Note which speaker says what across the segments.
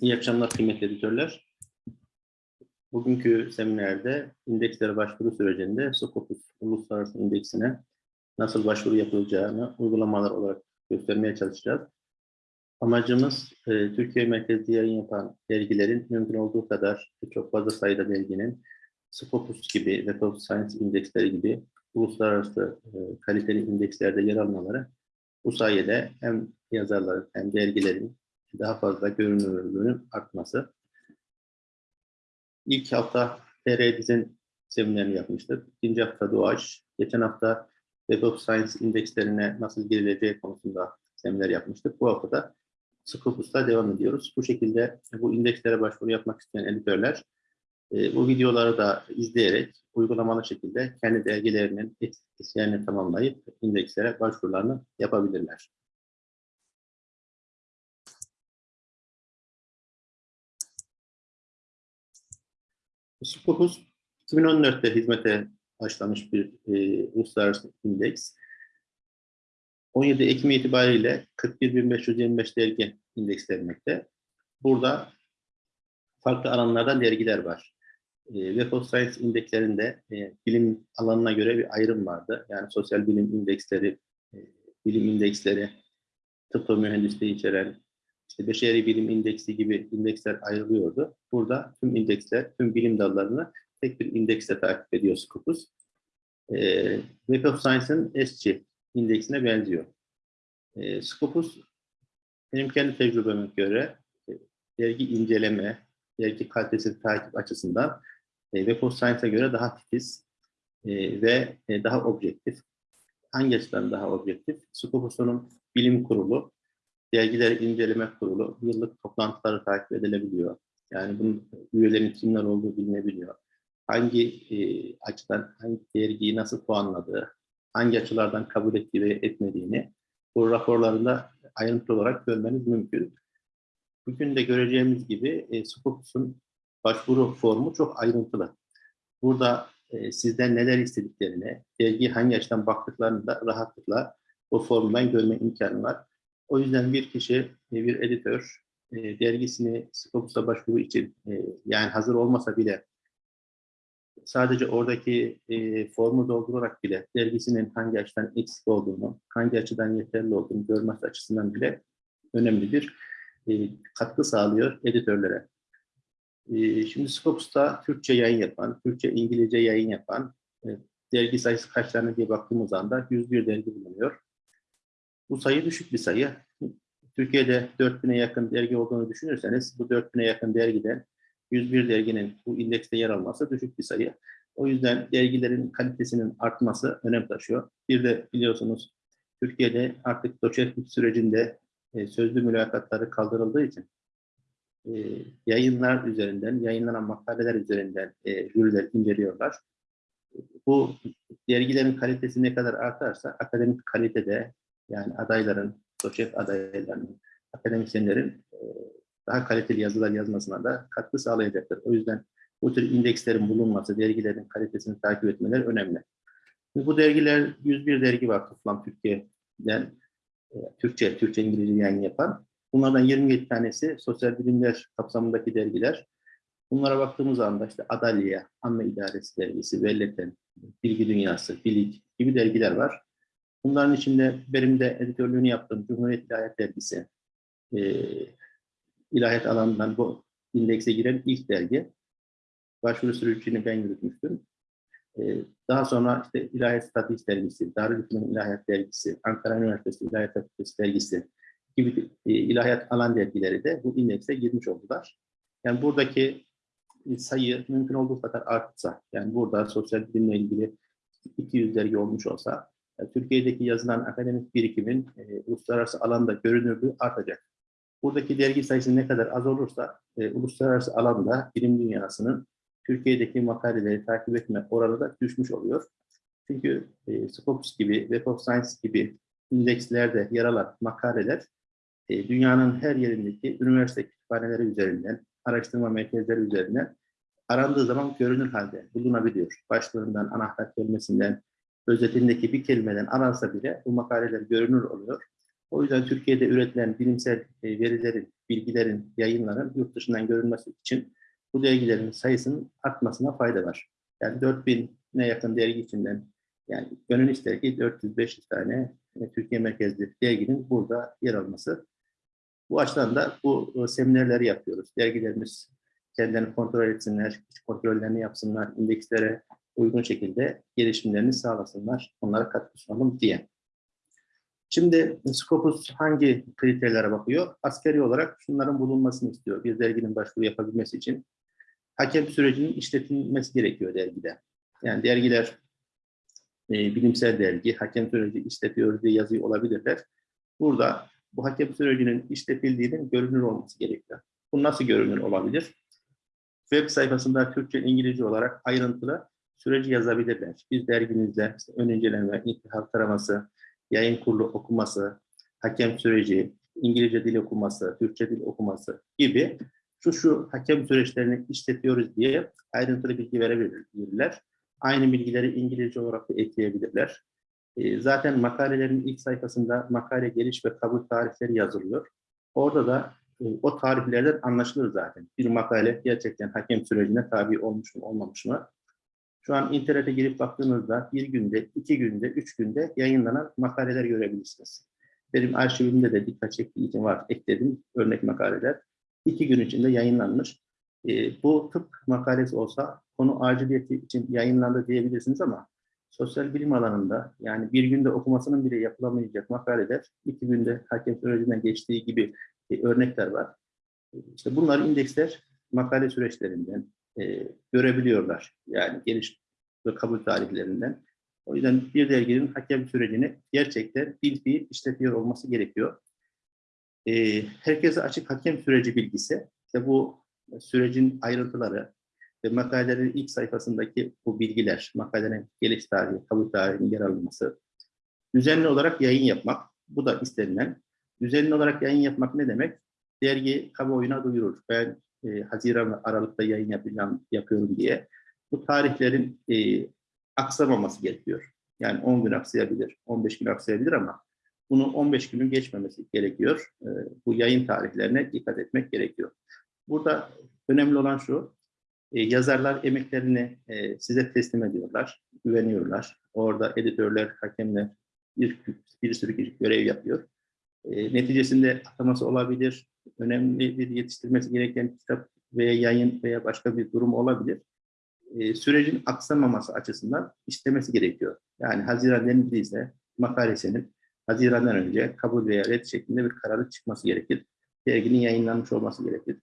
Speaker 1: İyi akşamlar kıymetli editörler. Bugünkü seminerde indekslere başvuru sürecinde Scopus Uluslararası İndeksine nasıl başvuru yapılacağını uygulamalar olarak göstermeye çalışacağız. Amacımız e, Türkiye merkezli yayın yapan dergilerin mümkün olduğu kadar çok fazla sayıda derginin Scopus gibi, Web of Science indeksleri gibi uluslararası e, kaliteli indekslerde yer almaları bu sayede hem yazarların hem dergilerin daha fazla görünürlüğünün artması. İlk hafta TR Diz'in seminerini yapmıştık. İkinci hafta Doğaç. Geçen hafta of Science indekslerine nasıl girileceği konusunda seminer yapmıştık. Bu hafta da Scopus'ta devam ediyoruz. Bu şekilde bu indekslere başvuru yapmak isteyen editörler e, bu videoları da izleyerek uygulamalı şekilde kendi dergilerinin etiketlerini tamamlayıp indekslere başvurularını yapabilirler. Scopus 2014'te hizmete başlamış bir e, uluslararası indeks. 17 Ekim itibariyle 41.525 dergi indekslenmekte. Burada farklı alanlardan dergiler var. E, Web of Science indekslerinde e, bilim alanına göre bir ayrım vardı. Yani sosyal bilim indeksleri, e, bilim indeksleri, tıp ve mühendisliği içeren işte beşeri bilim indeksi gibi indeksler ayrılıyordu. Burada tüm indeksler, tüm bilim dallarını tek bir indekste takip ediyor Scopus. E, Web of Science'ın ESCI indeksine benziyor. E, Scopus benim kendi tecrübeme göre e, dergi inceleme, dergi kalitesini takip açısından e, Web of Science'a göre daha titiz e, ve e, daha objektif. Hangi açıdan daha objektif? Scopus'un bilim kurulu, dergiler inceleme kurulu yıllık toplantıları takip edilebiliyor. Yani bunun üyelerin kimler olduğu bilinebiliyor. Hangi e, açıdan hangi dergiyi nasıl puanladığı, hangi açılardan kabul ettiği ve etmediğini bu raporlarında ayrıntılı olarak görmeniz mümkün. Bugün de göreceğimiz gibi e, Scopus'un başvuru formu çok ayrıntılı. Burada e, sizden neler istediklerini, dergi hangi açıdan baktıklarını da rahatlıkla o formdan görme imkanı var. O yüzden bir kişi, e, bir editör e, dergisini Scopus'a başvuru için e, yani hazır olmasa bile sadece oradaki formu doldurarak bile dergisinin hangi açıdan eksik olduğunu, hangi açıdan yeterli olduğunu görmesi açısından bile önemli bir katkı sağlıyor editörlere. Şimdi Scopus'ta Türkçe yayın yapan, Türkçe İngilizce yayın yapan dergi sayısı kaç tane diye baktığımız anda 101 dergi bulunuyor. Bu sayı düşük bir sayı. Türkiye'de 4000'e yakın dergi olduğunu düşünürseniz bu 4000'e yakın dergiden 101 derginin bu indekste yer alması düşük bir sayı. O yüzden dergilerin kalitesinin artması önem taşıyor. Bir de biliyorsunuz Türkiye'de artık doçentlik sürecinde e, sözlü mülakatları kaldırıldığı için e, yayınlar üzerinden, yayınlanan makaleler üzerinden e, jüriler inceliyorlar. Bu dergilerin kalitesi ne kadar artarsa akademik kalitede yani adayların, doçent adaylarının, akademisyenlerin e, daha kaliteli yazılar yazmasına da katkı sağlayacaktır. O yüzden bu tür indekslerin bulunması, dergilerin kalitesini takip etmeleri önemli. Bu dergiler, 101 dergi var toplam Türkiye'den, e, Türkçe, Türkçe İngilizce yayın yapan. Bunlardan 27 tanesi sosyal bilimler kapsamındaki dergiler. Bunlara baktığımız anda işte Adalya, Anma İdaresi Dergisi, Velleten, Bilgi Dünyası, Bilik gibi dergiler var. Bunların içinde benim de editörlüğünü yaptığım Cumhuriyet İlahiyat Dergisi, e, ilahiyat alanından bu indekse giren ilk dergi. Başvuru sürecini ben yürütmüştüm. Ee, daha sonra işte İlahiyat Statist Dergisi, Darülfünun İlahiyat Dergisi, Ankara Üniversitesi İlahiyat Fakültesi Dergisi gibi e, ilahiyat alan dergileri de bu indekse girmiş oldular. Yani buradaki sayı mümkün olduğu kadar artsa, yani burada sosyal bilimle ilgili 200 dergi olmuş olsa, Türkiye'deki yazılan akademik birikimin e, uluslararası alanda görünürlüğü artacak. Buradaki dergi sayısı ne kadar az olursa e, uluslararası alanda bilim dünyasının Türkiye'deki makaleleri takip etme oranı da düşmüş oluyor. Çünkü e, Scopus gibi, Web of Science gibi indekslerde yer alan makaleler e, dünyanın her yerindeki üniversite kütüphaneleri üzerinden, araştırma merkezleri üzerinden arandığı zaman görünür halde bulunabiliyor. Başlığından, anahtar kelimesinden, özetindeki bir kelimeden aransa bile bu makaleler görünür oluyor. O yüzden Türkiye'de üretilen bilimsel e, verilerin, bilgilerin, yayınların yurt dışından görülmesi için bu dergilerin sayısının artmasına fayda var. Yani 4000'e yakın dergi içinden yani gönül ister ki 400-500 tane e, Türkiye merkezli derginin burada yer alması. Bu açıdan da bu e, seminerleri yapıyoruz. Dergilerimiz kendilerini kontrol etsinler, kontrollerini yapsınlar, indekslere uygun şekilde gelişimlerini sağlasınlar, onlara katkı sunalım diye. Şimdi Scopus hangi kriterlere bakıyor? Askeri olarak şunların bulunmasını istiyor bir derginin başvuru yapabilmesi için. Hakem sürecinin işletilmesi gerekiyor dergide. Yani dergiler e, bilimsel dergi, hakem süreci işletiyoruz diye yazıyor olabilirler. Burada bu hakem sürecinin işletildiğinin görünür olması gerekiyor. Bu nasıl görünür olabilir? Web sayfasında Türkçe, İngilizce olarak ayrıntılı süreci yazabilirler. Biz dergimizde işte ön inceleme, intihar taraması, yayın kurulu okuması, hakem süreci, İngilizce dil okuması, Türkçe dil okuması gibi şu şu hakem süreçlerini işletiyoruz diye ayrıntılı bilgi verebilirler. Aynı bilgileri İngilizce olarak da ekleyebilirler. E, zaten makalelerin ilk sayfasında makale geliş ve kabul tarihleri yazılıyor. Orada da e, o tarihlerden anlaşılır zaten. Bir makale gerçekten hakem sürecine tabi olmuş mu olmamış mı? Şu an internete girip baktığınızda bir günde, iki günde, üç günde yayınlanan makaleler görebilirsiniz. Benim arşivimde de dikkat çektiği için var, ekledim örnek makaleler. İki gün içinde yayınlanmış. E, bu tıp makalesi olsa konu aciliyeti için yayınlandı diyebilirsiniz ama sosyal bilim alanında yani bir günde okumasının bile yapılamayacak makaleler iki günde hakem sürecinden geçtiği gibi e, örnekler var. E, işte bunlar indeksler makale süreçlerinden e, görebiliyorlar. Yani geliş ve kabul tarihlerinden. O yüzden bir derginin hakem sürecini gerçekten bil fiil işletiyor olması gerekiyor. E, herkese açık hakem süreci bilgisi, işte bu sürecin ayrıntıları ve makalelerin ilk sayfasındaki bu bilgiler, makalelerin geliş tarihi, kabul tarihinin yer alınması, düzenli olarak yayın yapmak, bu da istenilen. Düzenli olarak yayın yapmak ne demek? Dergi kamuoyuna duyurur. Ben e, Haziran ve Aralık'ta yayın yapacağım, yapıyorum diye. Bu tarihlerin e, aksamaması gerekiyor. Yani 10 gün aksayabilir, 15 gün aksayabilir ama bunu 15 günün geçmemesi gerekiyor. E, bu yayın tarihlerine dikkat etmek gerekiyor. Burada önemli olan şu, e, yazarlar emeklerini e, size teslim ediyorlar, güveniyorlar. Orada editörler, hakemler, bir, bir sürü görev yapıyor. E, neticesinde ataması olabilir, önemli bir yetiştirmesi gereken kitap veya yayın veya başka bir durum olabilir. E, sürecin aksamaması açısından istemesi gerekiyor. Yani Haziran denildiyse makalesinin Haziran'dan önce kabul veya red şeklinde bir kararı çıkması gerekir. Derginin yayınlanmış olması gerekir.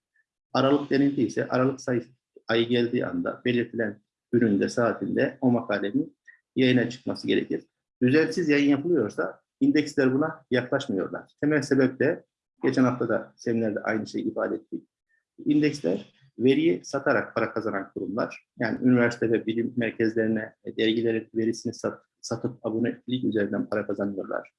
Speaker 1: Aralık denildiyse Aralık sayısı ayı geldiği anda belirtilen üründe, saatinde o makalenin yayına çıkması gerekir. Düzensiz yayın yapılıyorsa indeksler buna yaklaşmıyorlar. Temel sebep de geçen hafta da seminerde aynı şeyi ifade ettik. İndeksler veriyi satarak para kazanan kurumlar. Yani üniversite ve bilim merkezlerine dergilerin verisini sat, satıp abonelik üzerinden para kazanıyorlar.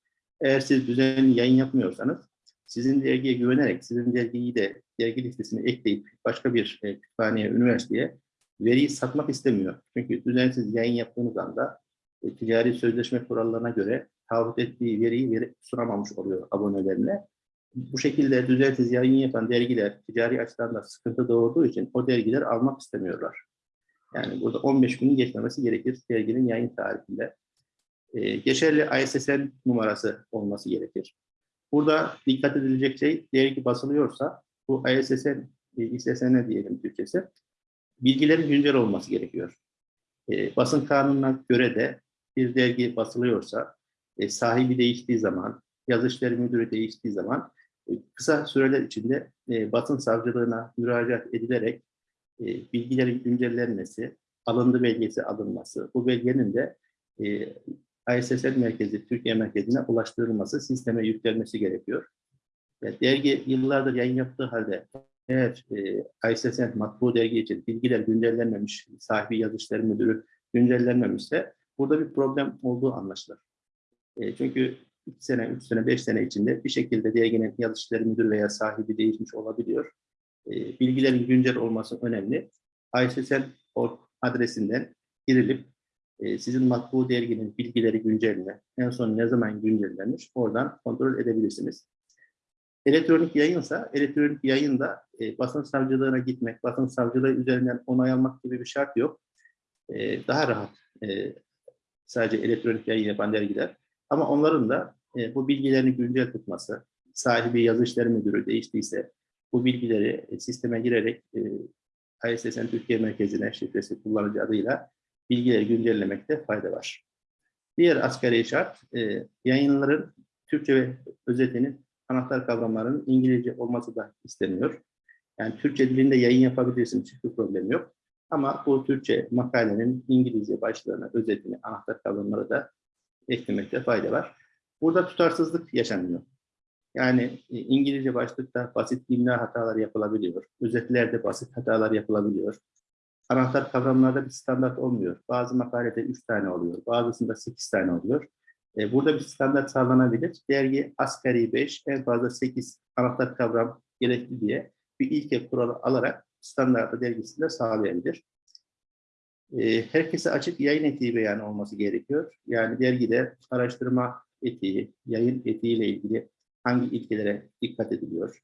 Speaker 1: Eğer siz düzenli yayın yapmıyorsanız sizin dergiye güvenerek, sizin dergiyi de dergi listesine ekleyip başka bir e, kütüphaneye, üniversiteye veriyi satmak istemiyor. Çünkü düzensiz yayın yaptığınız anda e, ticari sözleşme kurallarına göre taahhüt ettiği veriyi veri, sunamamış oluyor abonelerine. Bu şekilde düzensiz yayın yapan dergiler ticari açıdan da sıkıntı doğurduğu için o dergiler almak istemiyorlar. Yani burada 15 günün geçmemesi gerekir derginin yayın tarihinde. Ee, geçerli ISSN numarası olması gerekir. Burada dikkat edilecek şey dergi basılıyorsa bu ISSN, ISSN diyelim Türkçesi, bilgilerin güncel olması gerekiyor. E, basın kanununa göre de bir dergi basılıyorsa e, sahibi değiştiği zaman, yazı işleri müdürü değiştiği zaman e, kısa süreler içinde e, basın savcılığına müracaat edilerek e, bilgilerin güncellenmesi, alındı belgesi alınması, bu belgenin de e, ISSN merkezi, Türkiye merkezine ulaştırılması, sisteme yüklenmesi gerekiyor. Yani dergi yıllardır yayın yaptığı halde eğer e, ISSN matbu dergi için bilgiler güncellenmemiş, sahibi yazışları müdürü güncellenmemişse burada bir problem olduğu anlaşılır. E, çünkü 2 sene, 3 sene, 5 sene içinde bir şekilde derginin yazışları müdürü veya sahibi değişmiş olabiliyor. E, bilgilerin güncel olması önemli. ISSN adresinden girilip e, sizin matbu derginin bilgileri güncel En son ne zaman güncellenmiş? Oradan kontrol edebilirsiniz. Elektronik yayınsa, elektronik yayında e, basın savcılığına gitmek, basın savcılığı üzerinden onay almak gibi bir şart yok. E, daha rahat e, sadece elektronik yayın yapan dergiler. Ama onların da e, bu bilgilerini güncel tutması, sahibi yazı müdürü değiştiyse bu bilgileri e, sisteme girerek e, ISSN Türkiye Merkezi'ne şifresi kullanıcı adıyla bilgileri güncellemekte fayda var. Diğer asgari şart, e, yayınların Türkçe ve özetinin anahtar kavramlarının İngilizce olması da isteniyor. Yani Türkçe dilinde yayın yapabilirsiniz, hiçbir problem yok. Ama bu Türkçe makalenin İngilizce başlığını, özetini, anahtar kavramları da eklemekte fayda var. Burada tutarsızlık yaşanıyor. Yani e, İngilizce başlıkta basit imla hataları yapılabiliyor. Özetlerde basit hatalar yapılabiliyor. Anahtar kavramlarda bir standart olmuyor. Bazı makalede 3 tane oluyor, bazısında 8 tane oluyor. E, burada bir standart sağlanabilir. Dergi asgari 5, en fazla 8 anahtar kavram gerekli diye bir ilke kuralı alarak standartı dergisinde sağlayabilir. E, herkese açık yayın etiği beyanı olması gerekiyor. Yani dergide araştırma etiği, yayın etiğiyle ilgili hangi ilkelere dikkat ediliyor?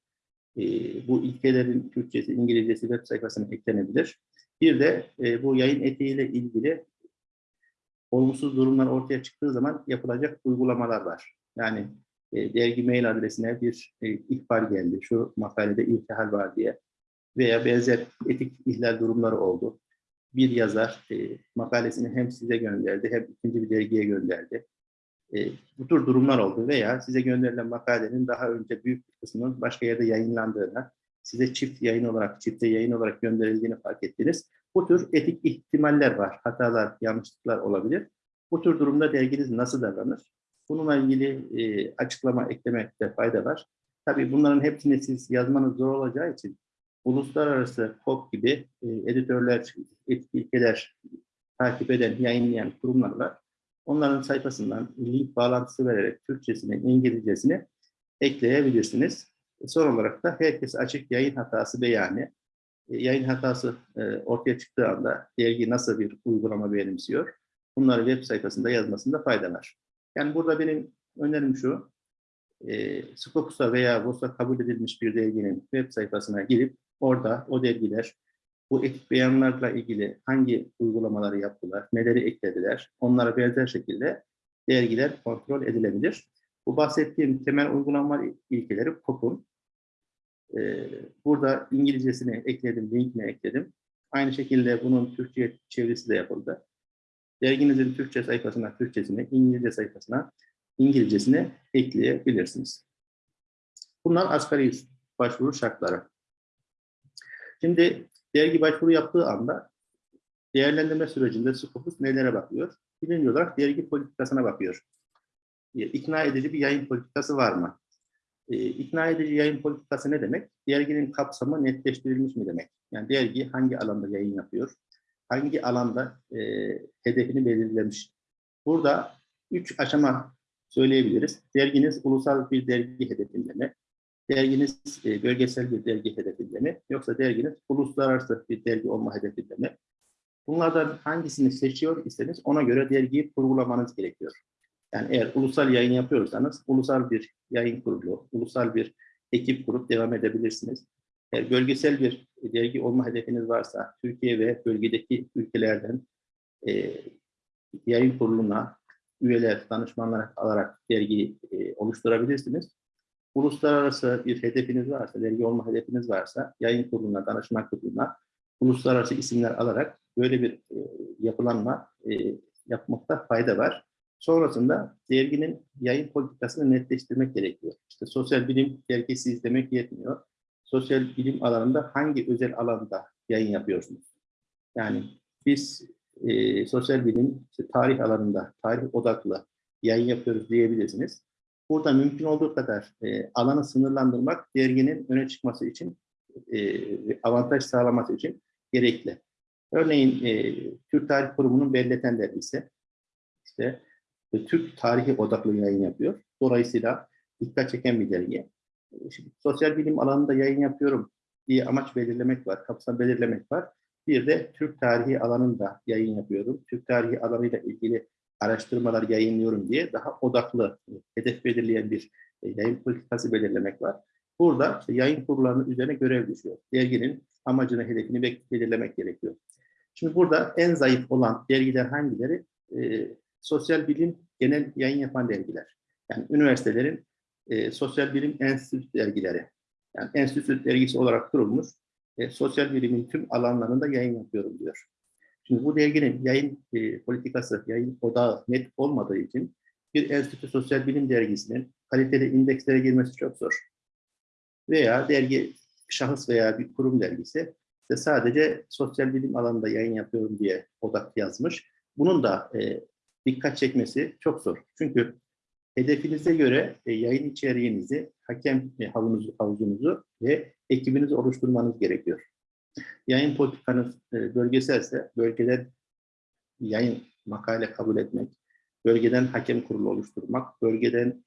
Speaker 1: E, bu ilkelerin Türkçesi, İngilizcesi web sayfasına eklenebilir. Bir de e, bu yayın etiğiyle ilgili olumsuz durumlar ortaya çıktığı zaman yapılacak uygulamalar var. Yani e, dergi mail adresine bir e, ihbar geldi, şu makalede iltihal var diye veya benzer etik ihlal durumları oldu. Bir yazar e, makalesini hem size gönderdi hem ikinci bir dergiye gönderdi. E, bu tür durumlar oldu veya size gönderilen makalenin daha önce büyük bir kısmının başka yerde yayınlandığına, size çift yayın olarak, çifte yayın olarak gönderildiğini fark ettiniz. Bu tür etik ihtimaller var, hatalar, yanlışlıklar olabilir. Bu tür durumda derginiz nasıl davranır? Bununla ilgili e, açıklama eklemekte fayda var. Tabii bunların hepsini siz yazmanız zor olacağı için uluslararası KOP gibi e, editörler, etik ilkeler takip eden, yayınlayan kurumlar var. Onların sayfasından link bağlantısı vererek Türkçesini, İngilizcesini ekleyebilirsiniz. E, son olarak da herkes açık yayın hatası beyanı. E, yayın hatası e, ortaya çıktığı anda dergi nasıl bir uygulama benimsiyor? Bunları web sayfasında yazmasında fayda var. Yani burada benim önerim şu, e, Scopus'a veya VOS'a kabul edilmiş bir derginin web sayfasına girip orada o dergiler bu etik beyanlarla ilgili hangi uygulamaları yaptılar, neleri eklediler, onlara benzer şekilde dergiler kontrol edilebilir. Bu bahsettiğim temel uygulama ilkeleri COP'un. Ee, burada İngilizcesini ekledim, linkini ekledim. Aynı şekilde bunun Türkçe çevirisi de yapıldı. Derginizin Türkçe sayfasına Türkçesini, İngilizce sayfasına İngilizcesini ekleyebilirsiniz. Bunlar asgari başvuru şartları. Şimdi dergi başvuru yaptığı anda değerlendirme sürecinde Scopus nelere bakıyor? Birinci olarak dergi politikasına bakıyor. E, ikna edici bir yayın politikası var mı? E, ikna edici yayın politikası ne demek? Derginin kapsamı netleştirilmiş mi demek? Yani dergi hangi alanda yayın yapıyor? Hangi alanda e, hedefini belirlemiş? Burada üç aşama söyleyebiliriz. Derginiz ulusal bir dergi hedefinde mi? Derginiz e, bölgesel bir dergi hedefinde mi? Yoksa derginiz uluslararası bir dergi olma hedefinde mi? Bunlardan hangisini seçiyor iseniz ona göre dergiyi kurgulamanız gerekiyor. Yani eğer ulusal yayın yapıyorsanız ulusal bir yayın kurulu, ulusal bir ekip kurup devam edebilirsiniz. Eğer bölgesel bir dergi olma hedefiniz varsa Türkiye ve bölgedeki ülkelerden e, yayın kuruluna üyeler, danışmanlar alarak dergi e, oluşturabilirsiniz uluslararası bir hedefiniz varsa, dergi olma hedefiniz varsa yayın kuruluna, danışman kuruluna uluslararası isimler alarak böyle bir e, yapılanma e, yapmakta fayda var. Sonrasında derginin yayın politikasını netleştirmek gerekiyor. İşte sosyal bilim dergisi izlemek yetmiyor. Sosyal bilim alanında hangi özel alanda yayın yapıyorsunuz? Yani biz e, sosyal bilim, işte tarih alanında, tarih odaklı yayın yapıyoruz diyebilirsiniz. Burada mümkün olduğu kadar e, alanı sınırlandırmak derginin öne çıkması için, e, avantaj sağlaması için gerekli. Örneğin e, Türk Tarih Kurumu'nun Belleten dergisi, işte e, Türk tarihi odaklı yayın yapıyor. Dolayısıyla dikkat çeken bir dergi. Şimdi, sosyal bilim alanında yayın yapıyorum diye amaç belirlemek var, kapsam belirlemek var. Bir de Türk tarihi alanında yayın yapıyorum. Türk tarihi alanıyla ilgili araştırmalar yayınlıyorum diye daha odaklı, hedef belirleyen bir e, yayın politikası belirlemek var. Burada yayın kurullarının üzerine görev düşüyor. Derginin amacını, hedefini be- belirlemek gerekiyor. Şimdi burada en zayıf olan dergiler hangileri? E, sosyal bilim genel yayın yapan dergiler. Yani üniversitelerin e, sosyal bilim enstitü dergileri. Yani enstitü dergisi olarak kurulmuş e, sosyal bilimin tüm alanlarında yayın yapıyorum diyor. Şimdi bu derginin yayın e, politikası, yayın odağı net olmadığı için bir enstitü sosyal bilim dergisinin kaliteli indekslere girmesi çok zor. Veya dergi şahıs veya bir kurum dergisi işte sadece sosyal bilim alanında yayın yapıyorum diye odak yazmış. Bunun da e, dikkat çekmesi çok zor. Çünkü hedefinize göre e, yayın içeriğinizi, hakem e, havuzunuzu, havuzunuzu ve ekibinizi oluşturmanız gerekiyor. Yayın politikanız e, bölgeselse bölgeden yayın makale kabul etmek, bölgeden hakem kurulu oluşturmak, bölgeden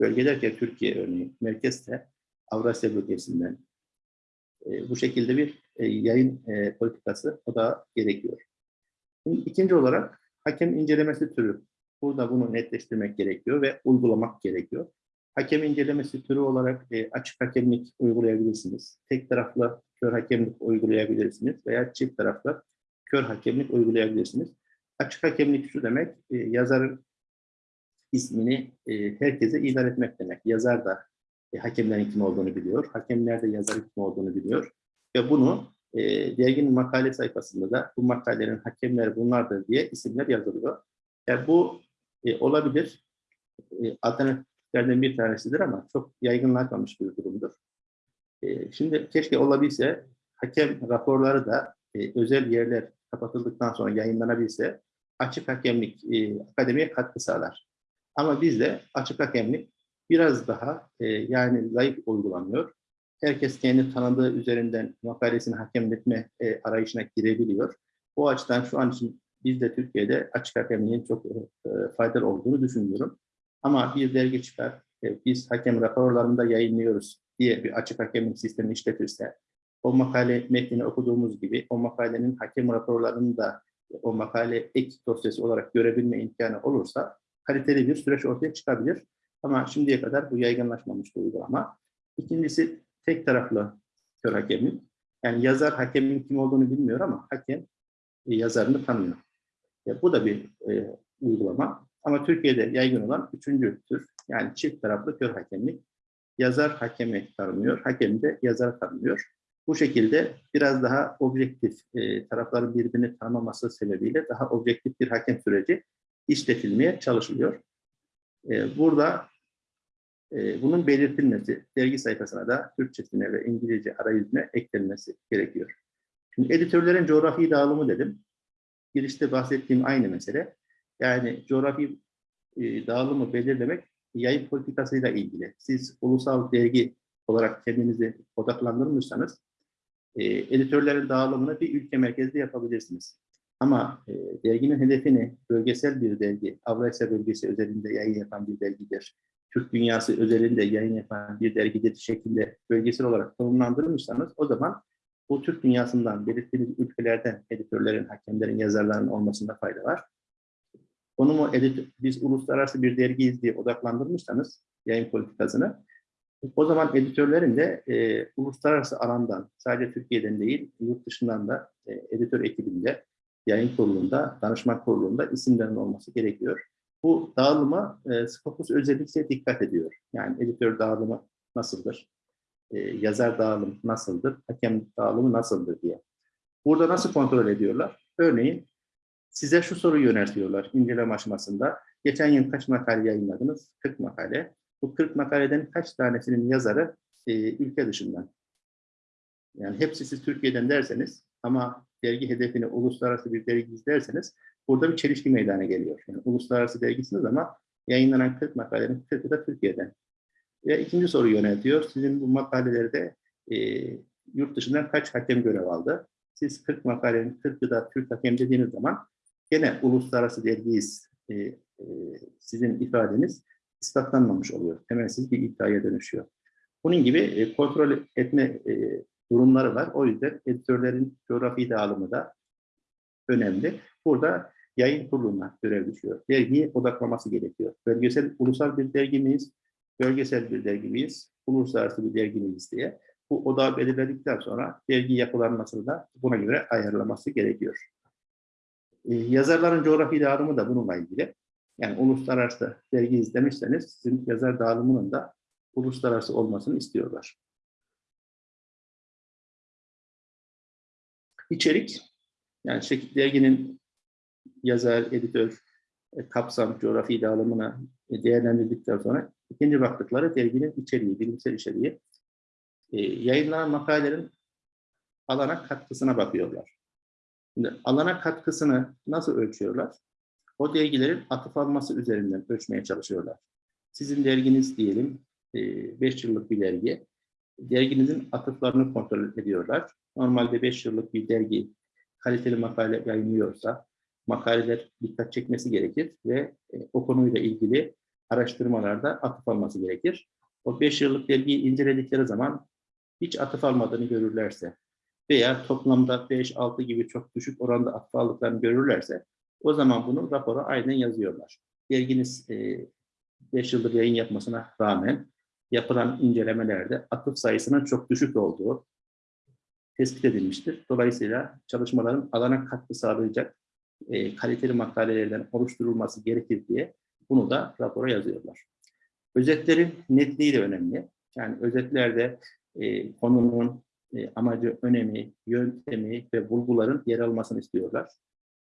Speaker 1: bölge derken Türkiye örneği, merkezse Avrasya bölgesinden e, bu şekilde bir e, yayın e, politikası o da gerekiyor. Şimdi ikinci olarak hakem incelemesi türü. Burada bunu netleştirmek gerekiyor ve uygulamak gerekiyor. Hakem incelemesi türü olarak e, açık hakemlik uygulayabilirsiniz. Tek taraflı kör hakemlik uygulayabilirsiniz veya çift taraflı kör hakemlik uygulayabilirsiniz. Açık hakemlik şu demek, e, yazarın ismini e, herkese ilan etmek demek. Yazar da e, hakemlerin kim olduğunu biliyor, hakemler de yazarın kim olduğunu biliyor ve bunu e, derginin makale sayfasında da bu makalelerin hakemleri bunlardır diye isimler yazılıyor. Yani bu e, olabilir, e, alternatiflerden bir tanesidir ama çok yaygınlaşmamış bir durumdur. E, şimdi keşke olabilse hakem raporları da e, özel yerler kapatıldıktan sonra yayınlanabilse açık hakemlik e, akademiye katkı sağlar. Ama bizde açık hakemlik biraz daha e, yani zayıf uygulanıyor. Herkes kendi tanıdığı üzerinden makalesini hakemletme e, arayışına girebiliyor. O açıdan şu an için biz de Türkiye'de açık hakemliğin çok e, faydalı olduğunu düşünüyorum. Ama bir dergi çıkar, e, biz hakem raporlarında yayınlıyoruz diye bir açık hakemlik sistemi işletirse, o makale metnini okuduğumuz gibi o makalenin hakem raporlarını da o makale ek dosyası olarak görebilme imkanı olursa kaliteli bir süreç ortaya çıkabilir. Ama şimdiye kadar bu yaygınlaşmamış bir uygulama. İkincisi tek taraflı kör hakemlik. Yani yazar hakemin kim olduğunu bilmiyor ama hakem e, yazarını tanıyor. E, bu da bir e, uygulama. Ama Türkiye'de yaygın olan üçüncü tür yani çift taraflı kör hakemlik. Yazar hakemi tanımıyor, hakem de yazar tanımıyor. Bu şekilde biraz daha objektif, e, tarafların birbirini tanımaması sebebiyle daha objektif bir hakem süreci işletilmeye çalışılıyor. E, burada e, bunun belirtilmesi, dergi sayfasına da Türkçesine ve İngilizce arayüzüne eklenmesi gerekiyor. Şimdi editörlerin coğrafi dağılımı dedim. Girişte bahsettiğim aynı mesele. Yani coğrafi e, dağılımı belirlemek yayın politikasıyla ilgili. Siz ulusal dergi olarak kendinizi odaklandırmışsanız e, editörlerin dağılımını bir ülke merkezli yapabilirsiniz. Ama e, derginin hedefini bölgesel bir dergi, Avrasya bölgesi özelinde yayın yapan bir dergidir. Türk dünyası özelinde yayın yapan bir dergidir şeklinde bölgesel olarak konumlandırmışsanız o zaman bu Türk dünyasından belirttiğimiz ülkelerden editörlerin, hakemlerin, yazarların olmasında fayda var. Konumu edit, biz uluslararası bir dergiyiz diye odaklandırmışsanız yayın politikasını o zaman editörlerin de e, uluslararası alandan, sadece Türkiye'den değil, yurt dışından da e, editör ekibinde, yayın kurulunda, danışman kurulunda isimlerin olması gerekiyor. Bu dağılıma e, Scopus özellikle dikkat ediyor. Yani editör dağılımı nasıldır, e, yazar dağılım nasıldır, hakem dağılımı nasıldır diye. Burada nasıl kontrol ediyorlar? Örneğin size şu soruyu yöneltiyorlar inceleme aşamasında. Geçen yıl kaç makale yayınladınız? 40 makale. Bu 40 makaleden kaç tanesinin yazarı e, ülke dışından? Yani hepsi siz Türkiye'den derseniz ama dergi hedefini uluslararası bir dergi izlerseniz burada bir çelişki meydana geliyor. Yani uluslararası dergisiniz ama yayınlanan 40 makalenin 40'ı da Türkiye'den. Ve ikinci soru yöneltiyor. Sizin bu makalelerde e, yurt dışından kaç hakem görev aldı? Siz 40 makalenin 40'ı da Türk hakem dediğiniz zaman gene uluslararası dergiyiz e, e, sizin ifadeniz ispatlanmamış oluyor. Temelsiz bir iddiaya dönüşüyor. Bunun gibi e, kontrol etme e, durumları var. O yüzden editörlerin coğrafi dağılımı da önemli. Burada yayın kuruluna görev düşüyor. Dergiyi odaklaması gerekiyor. Bölgesel, ulusal bir dergi miyiz? Bölgesel bir dergi miyiz? Uluslararası bir dergi miyiz diye. Bu odağı belirledikten sonra dergi yapılanmasını da buna göre ayarlaması gerekiyor. Ee, yazarların coğrafi dağılımı da bununla ilgili. Yani uluslararası dergi izlemişseniz sizin yazar dağılımının da uluslararası olmasını istiyorlar. İçerik, yani derginin yazar, editör, e, kapsam, coğrafi dağılımına e, değerlendirdikten sonra ikinci baktıkları derginin içeriği, bilimsel içeriği. E, yayınlanan makalelerin alana katkısına bakıyorlar. Şimdi alana katkısını nasıl ölçüyorlar? O dergilerin atıf alması üzerinden ölçmeye çalışıyorlar. Sizin derginiz diyelim 5 yıllık bir dergi. Derginizin atıflarını kontrol ediyorlar. Normalde 5 yıllık bir dergi kaliteli makale yayınlıyorsa makaleler dikkat çekmesi gerekir ve e, o konuyla ilgili araştırmalarda atıf alması gerekir. O 5 yıllık dergiyi inceledikleri zaman hiç atıf almadığını görürlerse veya toplamda 5-6 gibi çok düşük oranda atıf aldıklarını görürlerse o zaman bunu rapora aynen yazıyorlar. Derginiz 5 yıldır yayın yapmasına rağmen yapılan incelemelerde atıf sayısının çok düşük olduğu tespit edilmiştir. Dolayısıyla çalışmaların alana katkı sağlayacak e, kaliteli makalelerden oluşturulması gerekir diye bunu da rapora yazıyorlar. Özetlerin netliği de önemli. Yani özetlerde e, konunun e, amacı, önemi, yöntemi ve bulguların yer almasını istiyorlar.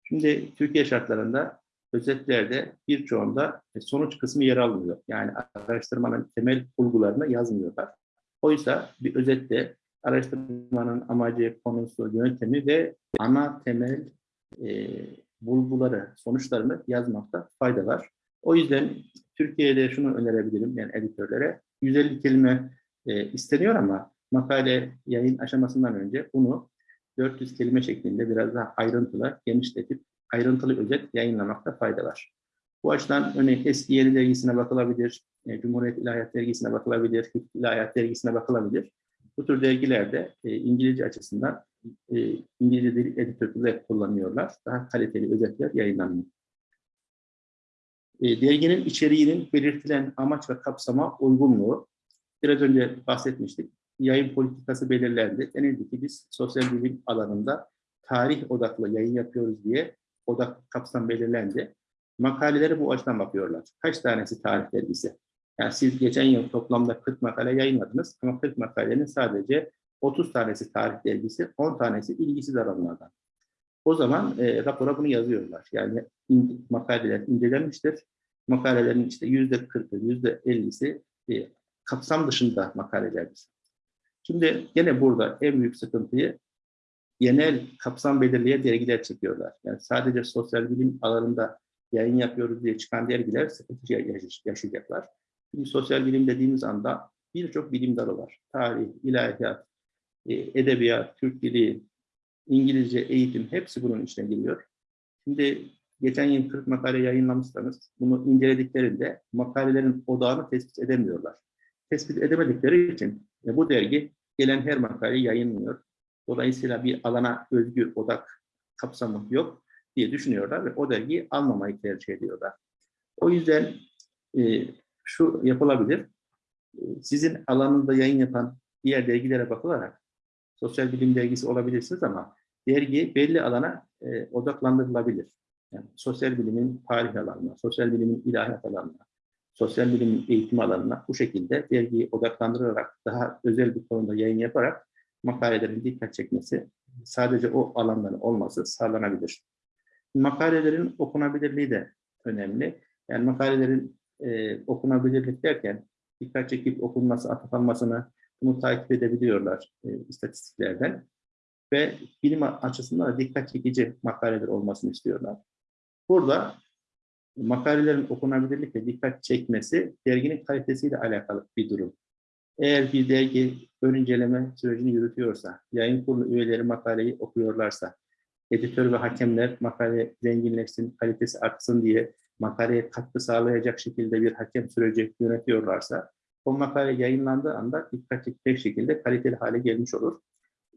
Speaker 1: Şimdi Türkiye şartlarında özetlerde birçoğunda e, sonuç kısmı yer almıyor. Yani araştırmanın temel bulgularını yazmıyorlar. Oysa bir özette araştırmanın amacı, konusu, yöntemi ve ana temel e, bulguları, sonuçlarını yazmakta fayda var. O yüzden Türkiye'de şunu önerebilirim yani editörlere. 150 kelime e, isteniyor ama makale yayın aşamasından önce bunu 400 kelime şeklinde biraz daha ayrıntılı, genişletip ayrıntılı özet yayınlamakta fayda var. Bu açıdan örneğin Eski Yeni Dergisi'ne bakılabilir, e, Cumhuriyet İlahiyat Dergisi'ne bakılabilir, Hikmet İlahiyat Dergisi'ne bakılabilir. Bu tür dergilerde e, İngilizce açısından e, İngilizce dil editörleri kullanıyorlar. Daha kaliteli özetler yayınlanıyor. Derginin içeriğinin belirtilen amaç ve kapsama uygunluğu. Biraz önce bahsetmiştik. Yayın politikası belirlendi. Denildi ki biz sosyal bilim alanında tarih odaklı yayın yapıyoruz diye odak kapsam belirlendi. Makaleleri bu açıdan bakıyorlar. Kaç tanesi tarih dergisi? Yani siz geçen yıl toplamda 40 makale yayınladınız ama 40 makalenin sadece 30 tanesi tarih dergisi, 10 tanesi ilgisiz alanlardan. O zaman e, rapora bunu yazıyorlar. Yani in, makaleler incelenmiştir. Makalelerin işte yüzde 40'ı, yüzde 50'si e, kapsam dışında makalelerdir. Şimdi gene burada en büyük sıkıntıyı genel kapsam belirleyen dergiler çekiyorlar. Yani sadece sosyal bilim alanında yayın yapıyoruz diye çıkan dergiler sıkıntı yaşayacaklar. Çünkü sosyal bilim dediğimiz anda birçok bilim dalı var. Tarih, ilahiyat, e, edebiyat, Türk dili, İngilizce, eğitim hepsi bunun içine giriyor. Şimdi geçen yıl 40 makale yayınlamışsanız bunu incelediklerinde makalelerin odağını tespit edemiyorlar. Tespit edemedikleri için e, bu dergi gelen her makaleyi yayınlıyor. Dolayısıyla bir alana özgü odak kapsamı yok diye düşünüyorlar ve o dergiyi almamayı tercih ediyorlar. O yüzden e, şu yapılabilir. E, sizin alanında yayın yapan diğer dergilere bakılarak sosyal bilim dergisi olabilirsiniz ama dergi belli alana e, odaklandırılabilir. Yani sosyal bilimin tarih alanına, sosyal bilimin ilahiyat alanına, sosyal bilimin eğitim alanına bu şekilde dergiyi odaklandırarak daha özel bir konuda yayın yaparak makalelerin dikkat çekmesi, sadece o alanların olması sağlanabilir. Makalelerin okunabilirliği de önemli. Yani makalelerin e, okunabilirlik derken dikkat çekip okunması, atıflanmasını bunu takip edebiliyorlar e, istatistiklerden. Ve bilim açısından da dikkat çekici makaleler olmasını istiyorlar. Burada makalelerin okunabilirlik ve dikkat çekmesi derginin kalitesiyle alakalı bir durum. Eğer bir dergi ön inceleme sürecini yürütüyorsa, yayın kurulu üyeleri makaleyi okuyorlarsa, editör ve hakemler makale zenginleşsin, kalitesi artsın diye makaleye katkı sağlayacak şekilde bir hakem süreci yönetiyorlarsa, o makale yayınlandığı anda dikkat çekecek şekilde kaliteli hale gelmiş olur.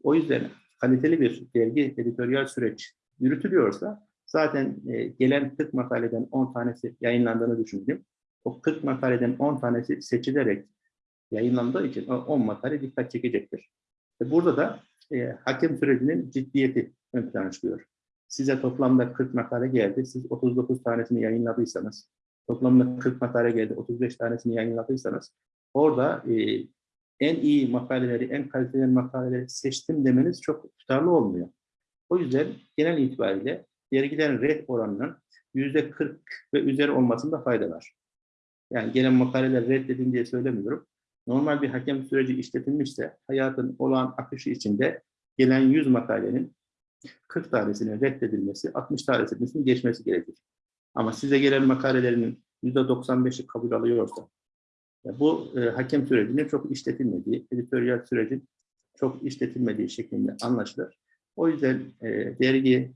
Speaker 1: O yüzden kaliteli bir dergi editoryal süreç yürütülüyorsa zaten e, gelen 40 makaleden 10 tanesi yayınlandığını düşündüm. O 40 makaleden 10 tanesi seçilerek yayınlandığı için o 10 makale dikkat çekecektir. Ve burada da e, hakem sürecinin ciddiyeti ön plana çıkıyor. Size toplamda 40 makale geldi. Siz 39 tanesini yayınladıysanız, toplamda 40 makale geldi, 35 tanesini yayınladıysanız, orada e, en iyi makaleleri, en kaliteli makaleleri seçtim demeniz çok tutarlı olmuyor. O yüzden genel itibariyle dergilerin red oranının yüzde 40 ve üzeri olmasında fayda var. Yani gelen makaleler reddedin diye söylemiyorum. Normal bir hakem süreci işletilmişse hayatın olağan akışı içinde gelen 100 makalenin 40 tanesinin reddedilmesi, 60 tanesinin geçmesi gerekir. Ama size gelen makalelerin %95'i kabul alıyorsa, bu e, hakem sürecinin çok işletilmediği, editoryal sürecin çok işletilmediği şeklinde anlaşılır. O yüzden e, dergi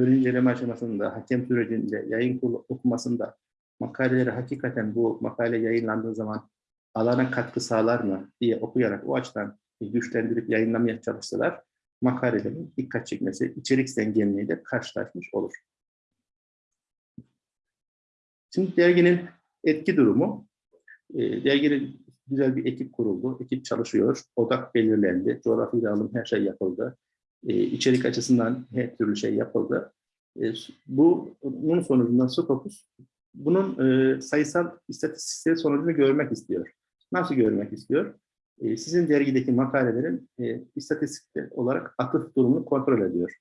Speaker 1: ön inceleme aşamasında, hakem sürecinde, yayın kurulu okumasında makaleleri hakikaten bu makale yayınlandığı zaman alana katkı sağlar mı diye okuyarak o açıdan güçlendirip yayınlamaya çalışsalar makalelerin dikkat çekmesi, içerik zenginliği de karşılaşmış olur. Şimdi derginin etki durumu, e, derginin güzel bir ekip kuruldu, ekip çalışıyor, odak belirlendi, coğrafi dağılım her şey yapıldı, e, içerik açısından her türlü şey yapıldı. E, bu, bunun sonucunda Scopus bunun e, sayısal istatistiksel sonucunu görmek istiyor. Nasıl görmek istiyor? E, sizin dergideki makalelerin e, istatistik olarak atıf durumunu kontrol ediyor.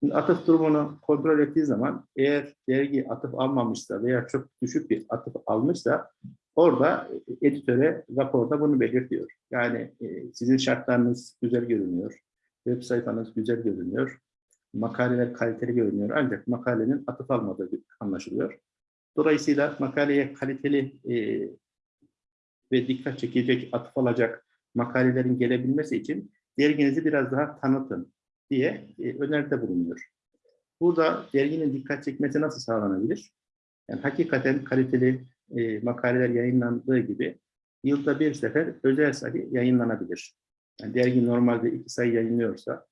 Speaker 1: Şimdi atıf durumunu kontrol ettiği zaman eğer dergi atıf almamışsa veya çok düşük bir atıf almışsa orada editöre raporda bunu belirtiyor. Yani sizin şartlarınız güzel görünüyor, web sayfanız güzel görünüyor, makaleler kaliteli görünüyor ancak makalenin atıf almadığı anlaşılıyor. Dolayısıyla makaleye kaliteli e, ve dikkat çekecek, atıf alacak makalelerin gelebilmesi için derginizi biraz daha tanıtın diye e, öneride bulunuyor. Burada derginin dikkat çekmesi nasıl sağlanabilir? Yani hakikaten kaliteli e, makaleler yayınlandığı gibi yılda bir sefer özel sayı yayınlanabilir. Yani dergi normalde iki sayı yayınlıyorsa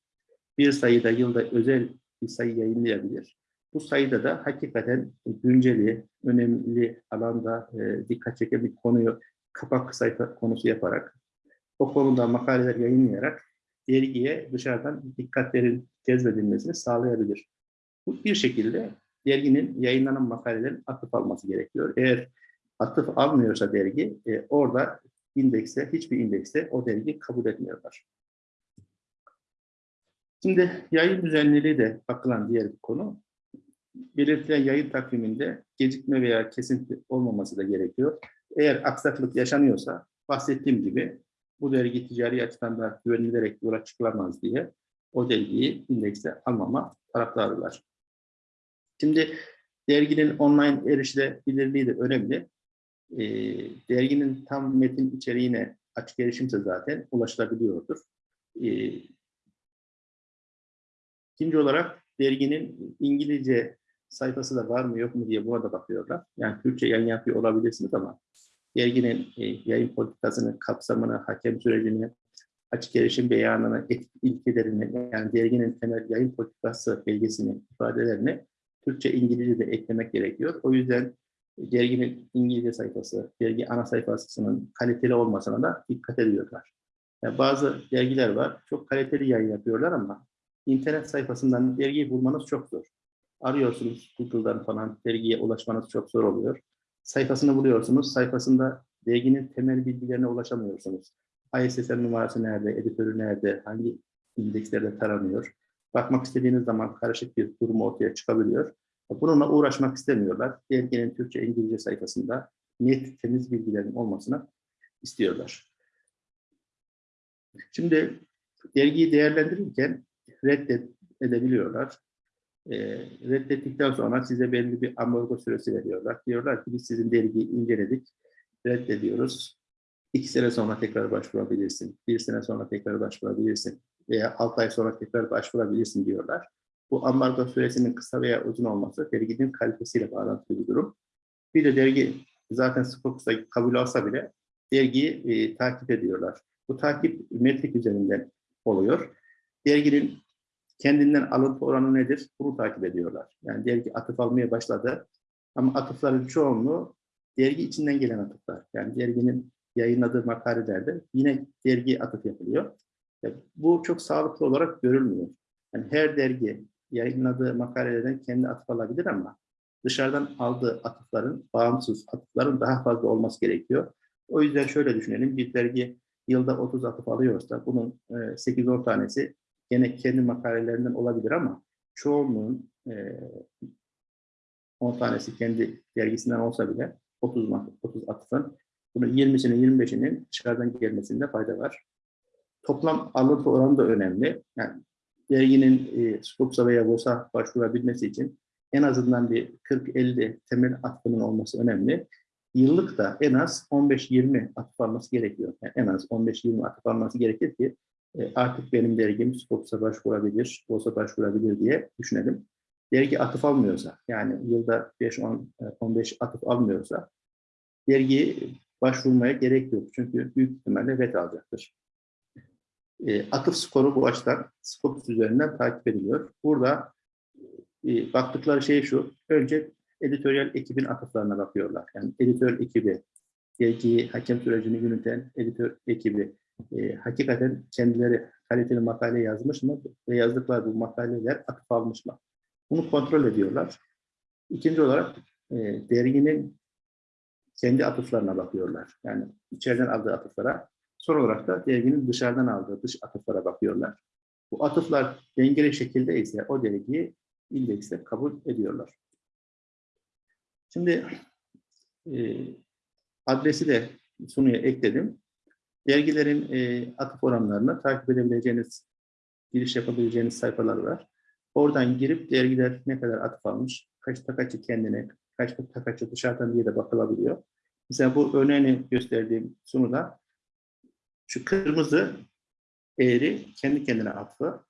Speaker 1: bir sayıda yılda özel bir sayı yayınlayabilir. Bu sayıda da hakikaten günceli, önemli alanda e, dikkat çeken bir konuyu kapak sayfa konusu yaparak o konuda makaleler yayınlayarak dergiye dışarıdan dikkatlerin cezbedilmesini sağlayabilir. Bu bir şekilde derginin yayınlanan makalelerin atıf alması gerekiyor. Eğer atıf almıyorsa dergi e, orada indekste, hiçbir indekste o dergi kabul etmiyorlar. Şimdi yayın düzenliliği de bakılan diğer bir konu. Belirtilen yayın takviminde gecikme veya kesinti olmaması da gerekiyor. Eğer aksaklık yaşanıyorsa bahsettiğim gibi bu dergi ticari açıdan da güvenilerek yola çıkılamaz diye o dergiyi indekse almama taraftarılar. Şimdi derginin online erişilebilirliği de önemli. E, derginin tam metin içeriğine açık erişimse zaten ulaşılabiliyordur. E, ikinci olarak derginin İngilizce sayfası da var mı yok mu diye buna da bakıyorlar. Yani Türkçe yayın yapıyor olabilirsiniz ama derginin e, yayın politikasını, kapsamını, hakem sürecini, açık erişim beyanını, etik ilkelerini, yani derginin temel yayın politikası belgesini, ifadelerini Türkçe, İngilizce de eklemek gerekiyor. O yüzden derginin İngilizce sayfası, dergi ana sayfasının kaliteli olmasına da dikkat ediyorlar. Yani bazı dergiler var, çok kaliteli yayın yapıyorlar ama internet sayfasından dergiyi bulmanız çok zor. Arıyorsunuz Google'dan falan dergiye ulaşmanız çok zor oluyor sayfasını buluyorsunuz. Sayfasında derginin temel bilgilerine ulaşamıyorsunuz. ISSN numarası nerede, editörü nerede, hangi indekslerde taranıyor. Bakmak istediğiniz zaman karışık bir durum ortaya çıkabiliyor. Bununla uğraşmak istemiyorlar. Derginin Türkçe, İngilizce sayfasında net, temiz bilgilerin olmasını istiyorlar. Şimdi dergiyi değerlendirirken reddedebiliyorlar e, reddettikten sonra size belli bir amorgo süresi veriyorlar. Diyorlar ki biz sizin dergiyi inceledik, reddediyoruz. İki sene sonra tekrar başvurabilirsin, bir sene sonra tekrar başvurabilirsin veya altı ay sonra tekrar başvurabilirsin diyorlar. Bu ambargo süresinin kısa veya uzun olması derginin kalitesiyle bağlantılı bir durum. Bir de dergi zaten Scopus'ta kabul alsa bile dergiyi e, takip ediyorlar. Bu takip metrik üzerinden oluyor. Derginin kendinden alıntı oranı nedir? Bunu takip ediyorlar. Yani dergi atıf almaya başladı. Ama atıfların çoğunluğu dergi içinden gelen atıflar. Yani derginin yayınladığı makalelerde yine dergi atıf yapılıyor. Ya bu çok sağlıklı olarak görülmüyor. Yani her dergi yayınladığı makalelerden kendi atıf alabilir ama dışarıdan aldığı atıfların, bağımsız atıfların daha fazla olması gerekiyor. O yüzden şöyle düşünelim, bir dergi yılda 30 atıf alıyorsa bunun e, 8-10 tanesi gene kendi makalelerinden olabilir ama çoğunluğun e, 10 tanesi kendi dergisinden olsa bile 30, 30 atıfın bunun 20'sinin 25'inin dışarıdan gelmesinde fayda var. Toplam alıntı oranı da önemli. Yani derginin e, Scopus'a veya VOS'a başvurabilmesi için en azından bir 40-50 temel atıfının olması önemli. Yıllık da en az 15-20 atıf alması gerekiyor. Yani en az 15-20 atıf alması gerekir ki e, artık benim dergim Scopus'a başvurabilir, VOS'a başvurabilir diye düşünelim. Dergi atıf almıyorsa, yani yılda 5-15 e, atıf almıyorsa dergi başvurmaya gerek yok. Çünkü büyük ihtimalle ret alacaktır. E, atıf skoru bu açıdan Scopus üzerinden takip ediliyor. Burada e, baktıkları şey şu, önce editoryal ekibin atıflarına bakıyorlar. Yani editör ekibi, dergiyi hakem sürecini yöneten editör ekibi, e, hakikaten kendileri kaliteli makale yazmış mı ve yazdıkları bu makaleler atıf almış mı? Bunu kontrol ediyorlar. İkinci olarak e, derginin kendi atıflarına bakıyorlar. Yani içeriden aldığı atıflara. Son olarak da derginin dışarıdan aldığı dış atıflara bakıyorlar. Bu atıflar dengeli şekilde ise o dergiyi indekse kabul ediyorlar. Şimdi e, adresi de sunuya ekledim. Dergilerin e, atıf oranlarını takip edebileceğiniz, giriş yapabileceğiniz sayfalar var. Oradan girip dergiler ne kadar atıf almış, kaç takaçı kendine, kaç takaçı dışarıdan diye de bakılabiliyor. Mesela bu örneğini gösterdiğim sunuda şu kırmızı eğri kendi kendine atfı,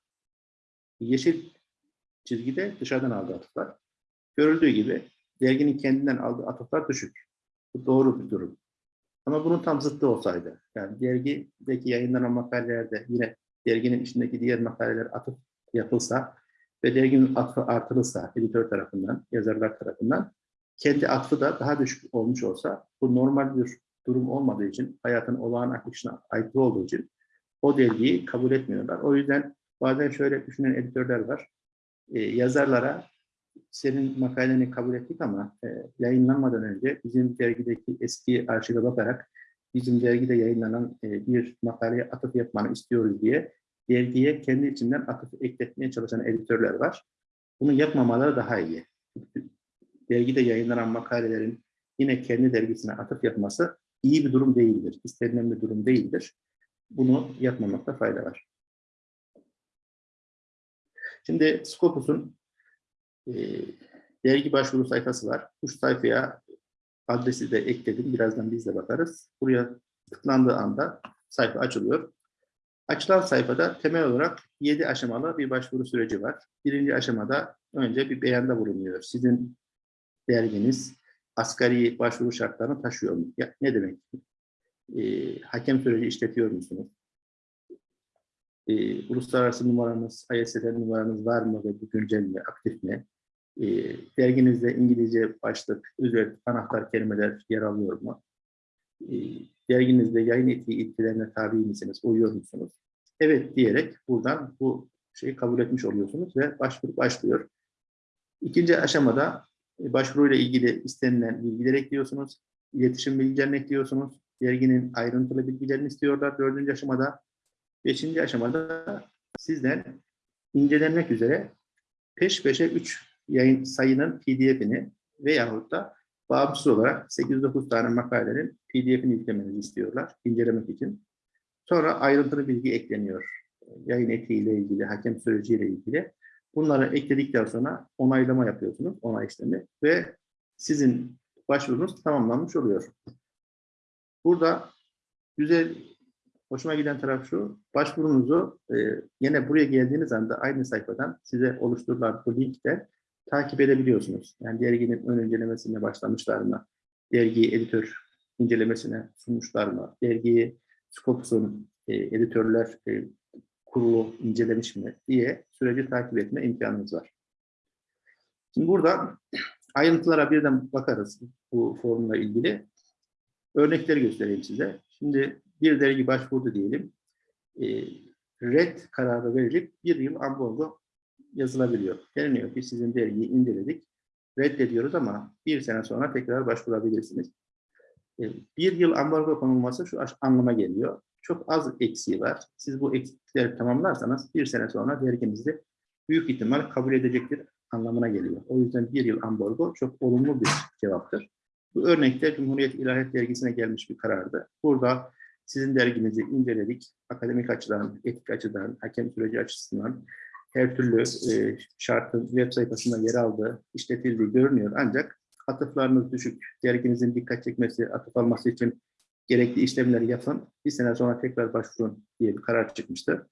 Speaker 1: yeşil çizgide dışarıdan aldığı atıflar. Görüldüğü gibi derginin kendinden aldığı atıflar düşük. Bu doğru bir durum. Ama bunun tam zıttı olsaydı, yani dergideki yayınlanan makalelerde yine derginin içindeki diğer makaleler atıf yapılsa ve derginin atfı artırılsa editör tarafından, yazarlar tarafından kendi atfı da daha düşük olmuş olsa bu normal bir durum olmadığı için, hayatın olağan akışına aykırı olduğu için o dergiyi kabul etmiyorlar. O yüzden bazen şöyle düşünen editörler var. Ee, yazarlara senin makaleni kabul ettik ama e, yayınlanmadan önce bizim dergideki eski arşive bakarak bizim dergide yayınlanan e, bir makaleye atıf yapmanı istiyoruz diye dergiye kendi içinden atıf ekletmeye çalışan editörler var. Bunu yapmamaları daha iyi. Dergide yayınlanan makalelerin yine kendi dergisine atıf yapması iyi bir durum değildir. İstenilen bir durum değildir. Bunu yapmamakta fayda var. Şimdi Scopus'un e, dergi başvuru sayfası var. Bu sayfaya adresi de ekledim. Birazdan biz de bakarız. Buraya tıklandığı anda sayfa açılıyor. Açılan sayfada temel olarak 7 aşamalı bir başvuru süreci var. Birinci aşamada önce bir beyanda bulunuyor. Sizin derginiz asgari başvuru şartlarını taşıyor mu? Ya, ne demek? E, hakem süreci işletiyor musunuz? E, uluslararası numaranız, ISSN numaranız var mı ve güncel mi, aktif mi? E, derginizde İngilizce başlık, özet, anahtar kelimeler yer alıyor mu? E, derginizde yayın etiği ilkelerine tabi misiniz, uyuyor musunuz? Evet diyerek buradan bu şeyi kabul etmiş oluyorsunuz ve başvuru başlıyor. İkinci aşamada başvuruyla ilgili istenilen bilgileri ekliyorsunuz. İletişim bilgilerini ekliyorsunuz. Derginin ayrıntılı bilgilerini istiyorlar dördüncü aşamada. Beşinci aşamada sizden incelenmek üzere peş peşe üç yayın sayının pdf'ini veyahut da bağımsız olarak 8-9 tane makalenin pdf'ini yüklemenizi istiyorlar incelemek için. Sonra ayrıntılı bilgi ekleniyor. Yayın etiğiyle ilgili, hakem süreciyle ilgili. Bunları ekledikten sonra onaylama yapıyorsunuz, onay işlemi ve sizin başvurunuz tamamlanmış oluyor. Burada güzel, hoşuma giden taraf şu, başvurunuzu e, yine buraya geldiğiniz anda aynı sayfadan size oluşturulan bu linkte takip edebiliyorsunuz. Yani derginin ön incelemesine başlamışlar mı? Dergiyi editör incelemesine sunmuşlar mı? Dergiyi Scopus'un e, editörler e, kurulu incelemiş mi diye süreci takip etme imkanınız var. Şimdi burada ayrıntılara birden bakarız bu formla ilgili. Örnekleri göstereyim size. Şimdi bir dergi başvurdu diyelim. E, red kararı verilip bir yıl ambargo yazılabiliyor. Deniliyor ki sizin dergiyi inceledik. Reddediyoruz ama bir sene sonra tekrar başvurabilirsiniz. E, bir yıl ambargo konulması şu anlama geliyor. Çok az eksiği var. Siz bu eksikleri tamamlarsanız bir sene sonra derginizi büyük ihtimal kabul edecektir anlamına geliyor. O yüzden bir yıl ambargo çok olumlu bir cevaptır. Bu örnekte Cumhuriyet İlahiyat Dergisi'ne gelmiş bir karardı. Burada sizin derginizi inceledik. Akademik açıdan, etik açıdan, hakem süreci açısından her türlü e, şartın web sayfasında yer aldığı, işletildiği görünüyor. Ancak atıflarınız düşük, derginizin dikkat çekmesi, atıf alması için gerekli işlemleri yapın. Bir sene sonra tekrar başvurun diye bir karar çıkmıştı.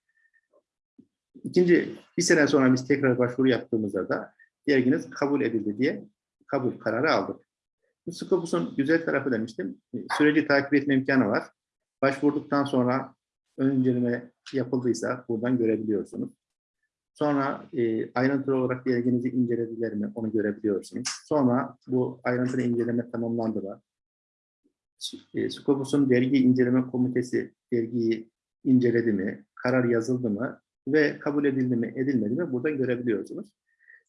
Speaker 1: İkinci, bir sene sonra biz tekrar başvuru yaptığımızda da derginiz kabul edildi diye kabul kararı aldık. Bu Scopus'un güzel tarafı demiştim. Süreci takip etme imkanı var. Başvurduktan sonra ön inceleme yapıldıysa buradan görebiliyorsunuz. Sonra e, ayrıntılı olarak derginizi incelediler mi onu görebiliyorsunuz. Sonra bu ayrıntılı inceleme tamamlandı mı? E, Scopus'un dergi inceleme komitesi dergiyi inceledi mi? Karar yazıldı mı? Ve kabul edildi mi, edilmedi mi? Buradan görebiliyorsunuz.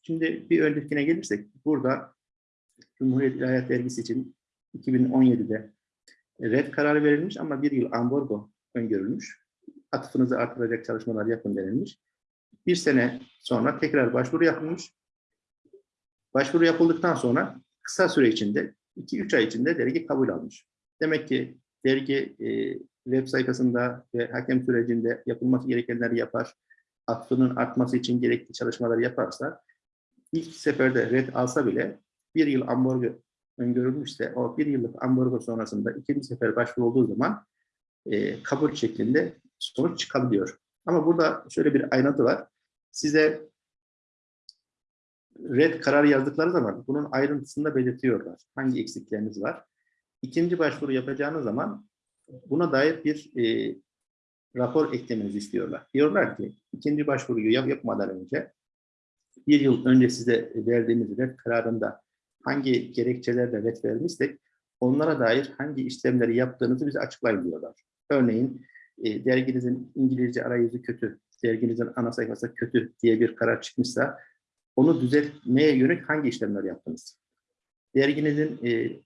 Speaker 1: Şimdi bir öncekine gelirsek, burada Cumhuriyet İlahiyat Dergisi için 2017'de red kararı verilmiş ama bir yıl ambargo öngörülmüş. Atıfınızı artıracak çalışmalar yapın denilmiş. Bir sene sonra tekrar başvuru yapılmış. Başvuru yapıldıktan sonra kısa süre içinde, 2-3 ay içinde dergi kabul almış. Demek ki dergi e, web sayfasında ve hakem sürecinde yapılması gerekenleri yapar, atıfının artması için gerekli çalışmaları yaparsa, ilk seferde red alsa bile bir yıl ambargo öngörülmüşse o bir yıllık ambargo sonrasında ikinci sefer başvuru olduğu zaman e, kabul şeklinde sonuç çıkabiliyor. Ama burada şöyle bir ayrıntı var. Size red kararı yazdıkları zaman bunun ayrıntısını da belirtiyorlar. Hangi eksikleriniz var? İkinci başvuru yapacağınız zaman buna dair bir e, rapor eklemenizi istiyorlar. Diyorlar ki ikinci başvuruyu yap yapmadan önce bir yıl önce size verdiğimiz red kararında hangi gerekçelerle red vermişsek onlara dair hangi işlemleri yaptığınızı bize açıklayın diyorlar. Örneğin e, derginizin İngilizce arayüzü kötü, derginizin ana sayfası kötü diye bir karar çıkmışsa onu düzeltmeye yönelik hangi işlemler yaptınız? Derginizin e,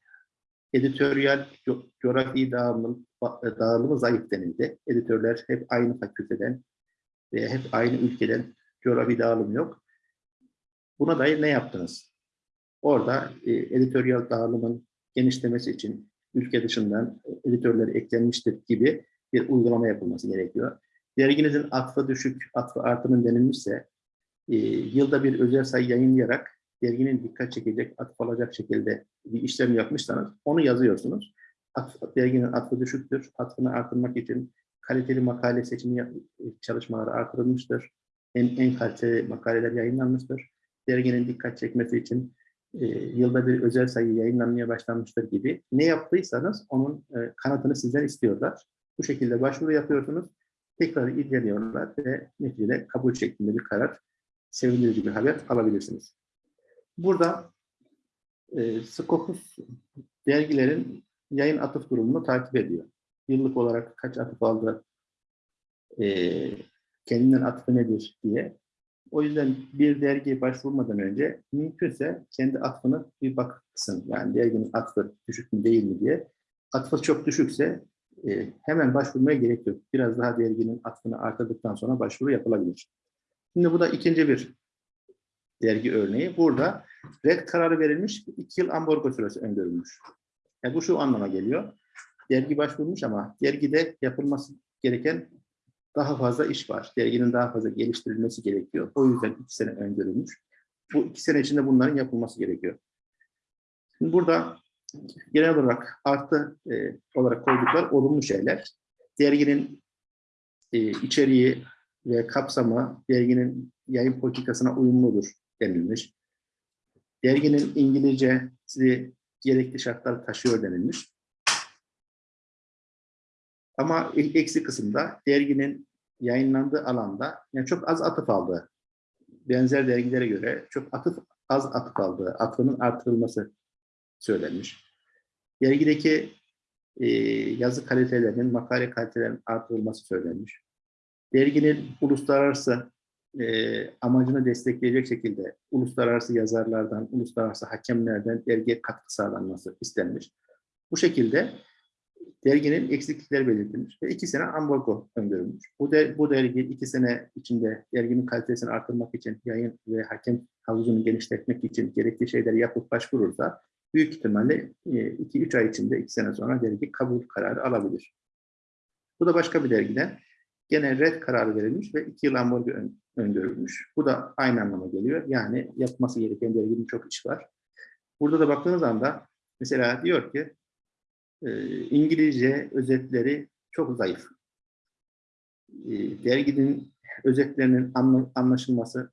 Speaker 1: editoryal co coğrafi dağılım, dağılımı zayıf denildi. Editörler hep aynı fakülteden ve hep aynı ülkeden coğrafi dağılım yok. Buna dair ne yaptınız? Orada e, editoryal dağılımın genişlemesi için ülke dışından editörler eklenmiştir gibi bir uygulama yapılması gerekiyor. Derginizin atfı düşük, atfı artımın denilmişse e, yılda bir özel sayı yayınlayarak derginin dikkat çekecek, atıf alacak şekilde bir işlem yapmışsanız onu yazıyorsunuz. Atf, derginin atfı düşüktür. Atfını artırmak için kaliteli makale seçimi çalışmaları artırılmıştır. En, en kaliteli makaleler yayınlanmıştır. Derginin dikkat çekmesi için e, yılda bir özel sayı yayınlanmaya başlanmıştır gibi. Ne yaptıysanız onun e, kanıtını sizden istiyorlar. Bu şekilde başvuru yapıyorsunuz. Tekrar inceliyorlar ve neticede kabul şeklinde bir karar, sevindirici bir haber alabilirsiniz. Burada e, Scopus dergilerin yayın atıf durumunu takip ediyor. Yıllık olarak kaç atıf aldı, e, kendinden atıfı nedir diye. O yüzden bir dergiye başvurmadan önce mümkünse kendi atfını bir baksın. Yani derginin atfı düşük mü değil mi diye. Atfı çok düşükse e, hemen başvurmaya gerek yok. Biraz daha derginin atfını artırdıktan sonra başvuru yapılabilir. Şimdi bu da ikinci bir dergi örneği. Burada red kararı verilmiş, iki yıl ambargo süresi öngörülmüş. Yani bu şu anlama geliyor. Dergi başvurmuş ama dergide yapılması gereken daha fazla iş var. Derginin daha fazla geliştirilmesi gerekiyor. O yüzden iki sene öngörülmüş. Bu iki sene içinde bunların yapılması gerekiyor. Şimdi burada genel olarak artı e, olarak koyduklar olumlu şeyler. Derginin e, içeriği ve kapsamı derginin yayın politikasına uyumludur denilmiş. Derginin İngilizcesi gerekli şartlar taşıyor denilmiş. Ama eksi kısımda derginin yayınlandığı alanda yani çok az atıf aldığı, benzer dergilere göre çok atıf az atıf aldığı, atıfının artırılması söylenmiş. Dergideki e, yazı kalitelerinin, makale kalitelerinin artırılması söylenmiş. Derginin uluslararası e, amacını destekleyecek şekilde uluslararası yazarlardan, uluslararası hakemlerden dergiye katkı sağlanması istenmiş. Bu şekilde derginin eksiklikleri belirtilmiş ve iki sene ambargo öngörülmüş. Bu, der, bu dergi iki sene içinde derginin kalitesini artırmak için, yayın ve hakem havuzunu genişletmek için gerekli şeyleri yapıp başvurursa büyük ihtimalle 2-3 ay içinde, 2 sene sonra dergi kabul kararı alabilir. Bu da başka bir dergiden gene red kararı verilmiş ve 2 yıl ambargo öngörülmüş. Bu da aynı anlama geliyor. Yani yapması gereken derginin çok iş var. Burada da baktığınız anda mesela diyor ki e, İngilizce özetleri çok zayıf. E, derginin özetlerinin anlaşılması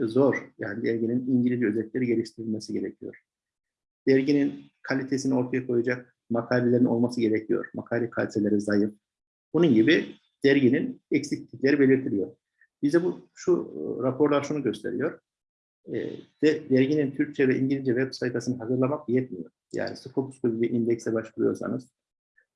Speaker 1: zor. Yani derginin İngilizce özetleri geliştirilmesi gerekiyor. Derginin kalitesini ortaya koyacak makalelerin olması gerekiyor. Makale kaliteleri zayıf. Bunun gibi derginin eksiklikleri belirtiliyor. Bize bu şu raporlar şunu gösteriyor. E, de, derginin Türkçe ve İngilizce web sayfasını hazırlamak yetmiyor. Yani Scopus gibi bir indekse başvuruyorsanız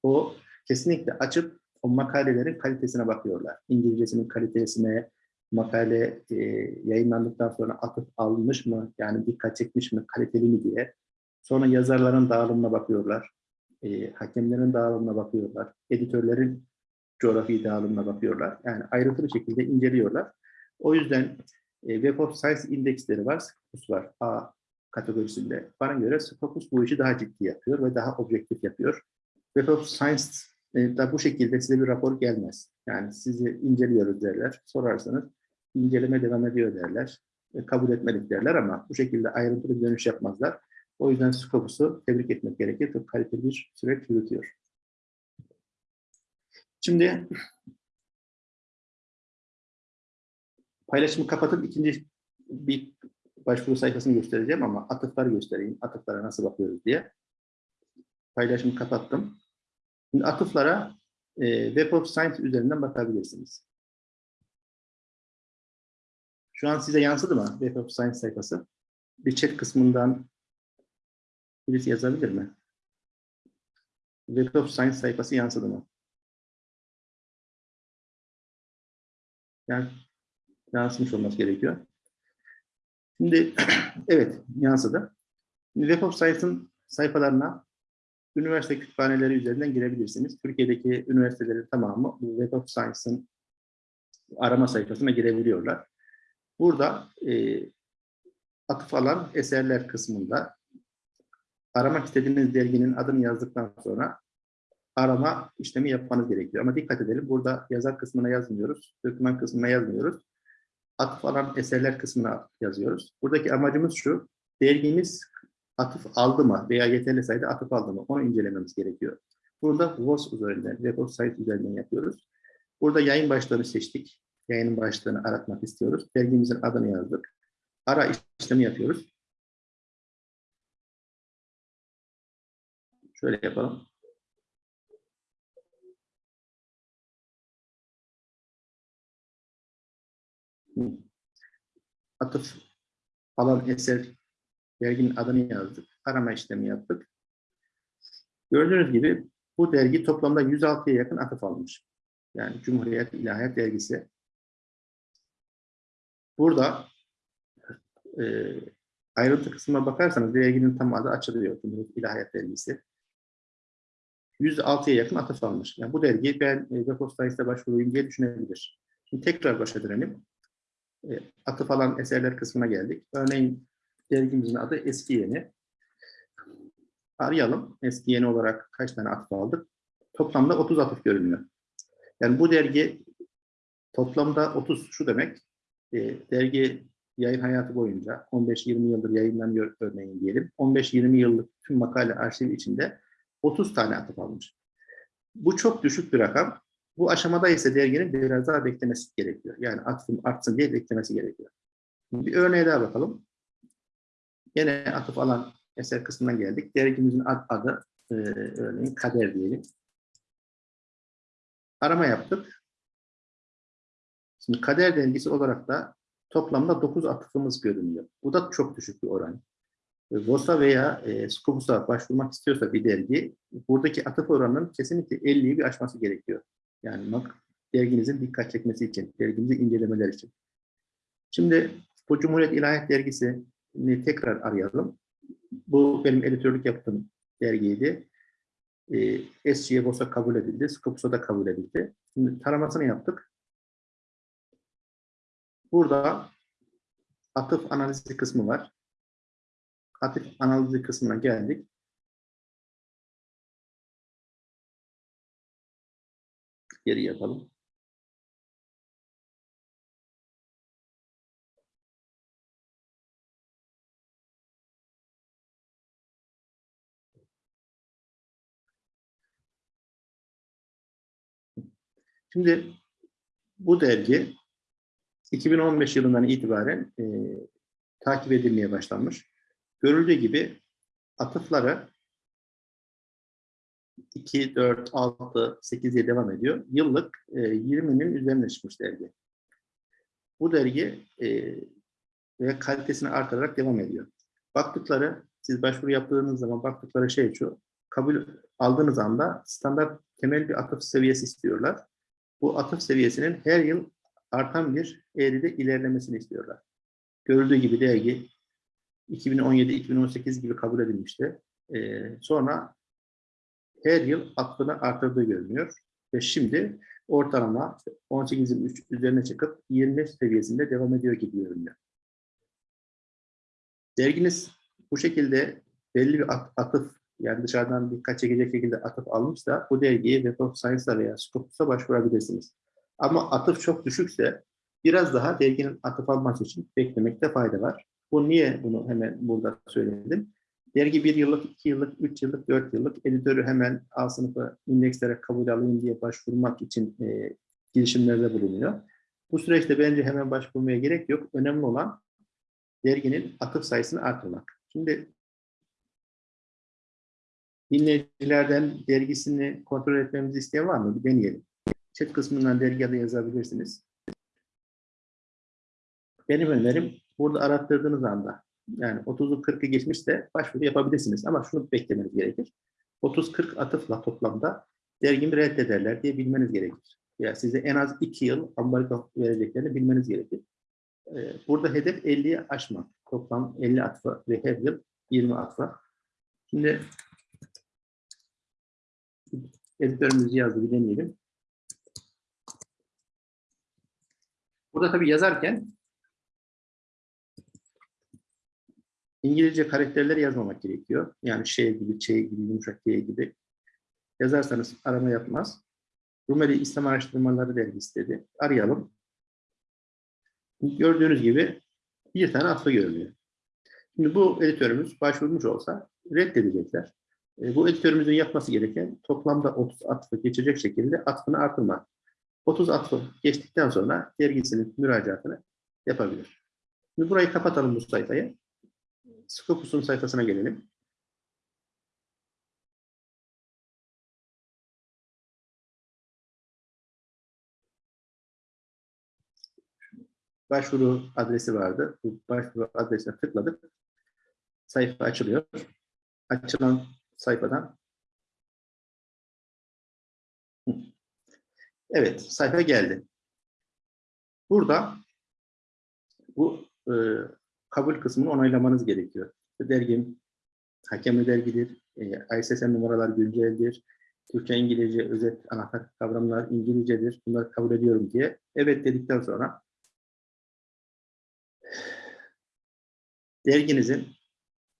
Speaker 1: o kesinlikle açıp o makalelerin kalitesine bakıyorlar. İngilizcesinin kalitesine, makale e, yayınlandıktan sonra atıp alınmış mı, yani dikkat çekmiş mi, kaliteli mi diye. Sonra yazarların dağılımına bakıyorlar, e, hakemlerin dağılımına bakıyorlar, editörlerin coğrafi dağılımına bakıyorlar. Yani ayrıntılı şekilde inceliyorlar. O yüzden e, Web of Science indeksleri var, Scopus var A kategorisinde. Bana göre Scopus bu işi daha ciddi yapıyor ve daha objektif yapıyor. Web of Science e, da bu şekilde size bir rapor gelmez. Yani sizi inceliyoruz derler, sorarsanız inceleme devam ediyor derler, e, kabul etmedik derler ama bu şekilde ayrıntılı dönüş yapmazlar. O yüzden Scopus'u tebrik etmek gerekir. Çok kaliteli bir süreç yürütüyor. Şimdi paylaşımı kapatıp ikinci bir başvuru sayfasını göstereceğim ama atıfları göstereyim. Atıflara nasıl bakıyoruz diye. Paylaşımı kapattım. Şimdi atıflara e, Web of Science üzerinden bakabilirsiniz. Şu an size yansıdı mı Web of Science sayfası? Bir chat kısmından birisi yazabilir mi? Web of Science sayfası yansıdı mı? Yani yansımış olması gerekiyor. Şimdi evet yansıdı. Web of Science'ın sayfalarına üniversite kütüphaneleri üzerinden girebilirsiniz. Türkiye'deki üniversitelerin tamamı bu Web of Science'ın arama sayfasına girebiliyorlar. Burada e, atıf alan eserler kısmında aramak istediğiniz derginin adını yazdıktan sonra arama işlemi yapmanız gerekiyor. Ama dikkat edelim burada yazar kısmına yazmıyoruz, doküman kısmına yazmıyoruz. Atıf alan eserler kısmına yazıyoruz. Buradaki amacımız şu, dergimiz atıf aldı mı veya yeterli sayıda atıf aldı mı onu incelememiz gerekiyor. Burada WOS üzerinden, Web of Site üzerinden yapıyoruz. Burada yayın başlığını seçtik. Yayının başlığını aratmak istiyoruz. Dergimizin adını yazdık. Ara işlemi yapıyoruz. Şöyle yapalım. Atıf alan eser derginin adını yazdık. Arama işlemi yaptık. Gördüğünüz gibi bu dergi toplamda 106'ya yakın atıf almış. Yani Cumhuriyet İlahiyat Dergisi. Burada e, ayrıntı kısmına bakarsanız derginin tam adı açılıyor. Cumhuriyet İlahiyat Dergisi. 106'ya yakın atıf almış. Yani bu dergi ben e, of Sciences'e başvurayım diye düşünebilir. Şimdi tekrar başa dönelim. E, atıf alan eserler kısmına geldik. Örneğin dergimizin adı Eski Yeni. Arayalım. Eski Yeni olarak kaç tane atıf aldık? Toplamda 30 atıf görünüyor. Yani bu dergi toplamda 30 şu demek. E, dergi yayın hayatı boyunca 15-20 yıldır yayınlanıyor örneğin diyelim. 15-20 yıllık tüm makale arşivi içinde 30 tane atıf almış. Bu çok düşük bir rakam. Bu aşamada ise derginin biraz daha beklemesi gerekiyor. Yani atıfım artsın diye beklemesi gerekiyor. Bir örneğe daha bakalım. Yine atıf alan eser kısmından geldik. Dergimizin ad, adı e, örneğin Kader diyelim. Arama yaptık. Şimdi kader dergisi olarak da toplamda 9 atıfımız görünüyor. Bu da çok düşük bir oran. E, VOS'a veya e, Scopus'a başvurmak istiyorsa bir dergi, buradaki atıf oranının kesinlikle 50'yi bir aşması gerekiyor. Yani derginizin dikkat çekmesi için, derginizi incelemeler için. Şimdi bu Cumhuriyet İlahiyat Dergisi'ni tekrar arayalım. Bu benim editörlük yaptığım dergiydi. E, SC'ye BOS'a kabul edildi, Scopus'a da kabul edildi. Şimdi taramasını yaptık. Burada atıf analizi kısmı var. Atıf analizi kısmına geldik. Geri yapalım. Şimdi bu dergi 2015 yılından itibaren e, takip edilmeye başlanmış. Görüldüğü gibi atıfları 2, 4, 6, 8 diye devam ediyor. Yıllık e, 20'nin üzerine çıkmış dergi. Bu dergi e, ve kalitesini artırarak devam ediyor. Baktıkları, siz başvuru yaptığınız zaman baktıkları şey şu, kabul aldığınız anda standart temel bir atıf seviyesi istiyorlar. Bu atıf seviyesinin her yıl artan bir eğride ilerlemesini istiyorlar. Görüldüğü gibi dergi 2017-2018 gibi kabul edilmişti. Ee, sonra her yıl aklını artırdığı görünüyor. Ve şimdi ortalama 18'in üzerine çıkıp 25 seviyesinde devam ediyor gibi görünüyor. Derginiz bu şekilde belli bir atıf, yani dışarıdan dikkat çekecek şekilde atıf almışsa bu dergiye Web of Science'a veya Scopus'a başvurabilirsiniz. Ama atıf çok düşükse biraz daha derginin atıf alması için beklemekte fayda var. Bu niye bunu hemen burada söyledim? Dergi bir yıllık, iki yıllık, üç yıllık, dört yıllık editörü hemen A sınıfı indekslere kabul alayım diye başvurmak için e, girişimlerde bulunuyor. Bu süreçte bence hemen başvurmaya gerek yok. Önemli olan derginin atıf sayısını artırmak. Şimdi dinleyicilerden dergisini kontrol etmemizi isteyen var mı? Bir deneyelim. Chat kısmından dergi adı yazabilirsiniz. Benim önerim burada arattırdığınız anda yani 30'u 40'ı geçmişse başvuru yapabilirsiniz ama şunu beklemeniz gerekir. 30-40 atıfla toplamda dergimi reddederler diye bilmeniz gerekir. Yani size en az 2 yıl ambargo vereceklerini bilmeniz gerekir. Ee, burada hedef 50'yi aşmak. Toplam 50 atfa ve her yıl 20 atfa. Şimdi editörümüz yazdı bir deneyelim. Burada tabii yazarken İngilizce karakterleri yazmamak gerekiyor. Yani şey gibi, şey gibi, yumuşak G gibi. Yazarsanız arama yapmaz. Rumeli İslam Araştırmaları Dergisi dedi. Arayalım. Gördüğünüz gibi bir tane atfa görülüyor. Şimdi bu editörümüz başvurmuş olsa reddedecekler. E, bu editörümüzün yapması gereken toplamda 30 atfı geçecek şekilde atfını artırmak. 30 atfı geçtikten sonra dergisinin müracaatını yapabilir. Şimdi burayı kapatalım bu sayfayı. Scopus'un sayfasına gelelim. Başvuru adresi vardı. Bu başvuru adresine tıkladık. Sayfa açılıyor. Açılan sayfadan Evet, sayfa geldi. Burada bu e, kabul kısmını onaylamanız gerekiyor. Dergim hakemli dergidir, e, ISSN numaralar günceldir, Türkçe, İngilizce, özet, anahtar kavramlar İngilizcedir, bunları kabul ediyorum diye evet dedikten sonra derginizin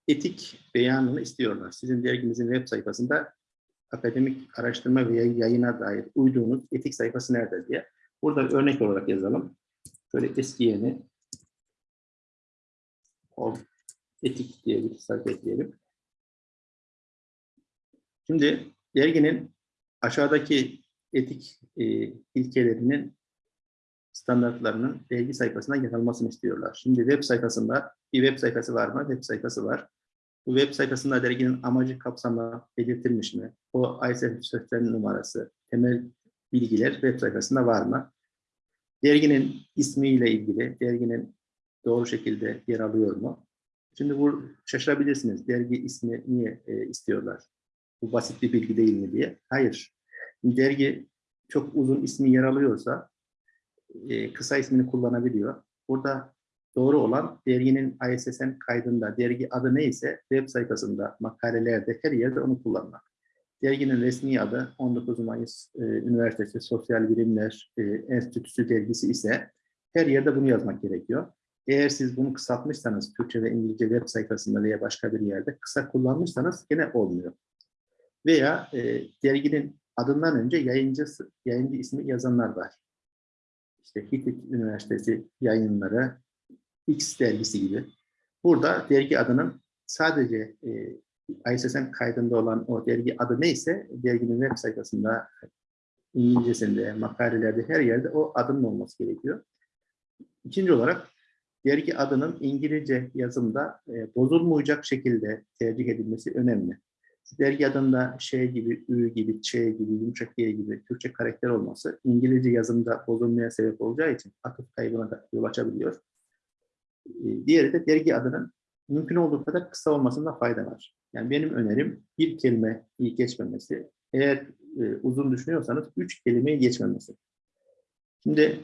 Speaker 1: etik beyanını istiyorlar. Sizin derginizin web sayfasında akademik araştırma veya yayına dair uyduğunuz etik sayfası nerede diye. Burada örnek olarak yazalım. Şöyle eski yeni etik diye bir sayfa ekleyelim. Şimdi derginin aşağıdaki etik e, ilkelerinin standartlarının dergi sayfasına yer almasını istiyorlar. Şimdi web sayfasında bir web sayfası var mı? Web sayfası var. Bu web sayfasında derginin amacı kapsamı belirtilmiş mi? O ISSN numarası, temel bilgiler web sayfasında var mı? Derginin ismiyle ilgili, derginin doğru şekilde yer alıyor mu? Şimdi bu şaşırabilirsiniz. Dergi ismi niye e, istiyorlar? Bu basit bir bilgi değil mi diye. Hayır. Dergi çok uzun ismi yer alıyorsa e, kısa ismini kullanabiliyor. Burada doğru olan derginin ISSN kaydında dergi adı neyse web sayfasında, makalelerde her yerde onu kullanmak. Derginin resmi adı 19 Mayıs e, Üniversitesi Sosyal Bilimler e, Enstitüsü dergisi ise her yerde bunu yazmak gerekiyor. Eğer siz bunu kısaltmışsanız Türkçe ve İngilizce web sayfasında veya başka bir yerde kısa kullanmışsanız gene olmuyor. Veya e, derginin adından önce yayıncısı, yayıncı ismi yazanlar var. İşte Hitit Üniversitesi yayınları, X dergisi gibi. Burada dergi adının sadece e, ISSN kaydında olan o dergi adı neyse derginin web sayfasında, İngilizcesinde, makalelerde her yerde o adının olması gerekiyor. İkinci olarak dergi adının İngilizce yazımda e, bozulmayacak şekilde tercih edilmesi önemli. Dergi adında şey gibi, ü gibi, ç gibi, yumuşak y gibi Türkçe karakter olması İngilizce yazımda bozulmaya sebep olacağı için atıf kaybına da yol açabiliyor. E, diğeri de dergi adının mümkün olduğu kadar kısa olmasında fayda var. Yani benim önerim bir kelime iyi geçmemesi. Eğer e, uzun düşünüyorsanız üç kelimeyi geçmemesi. Şimdi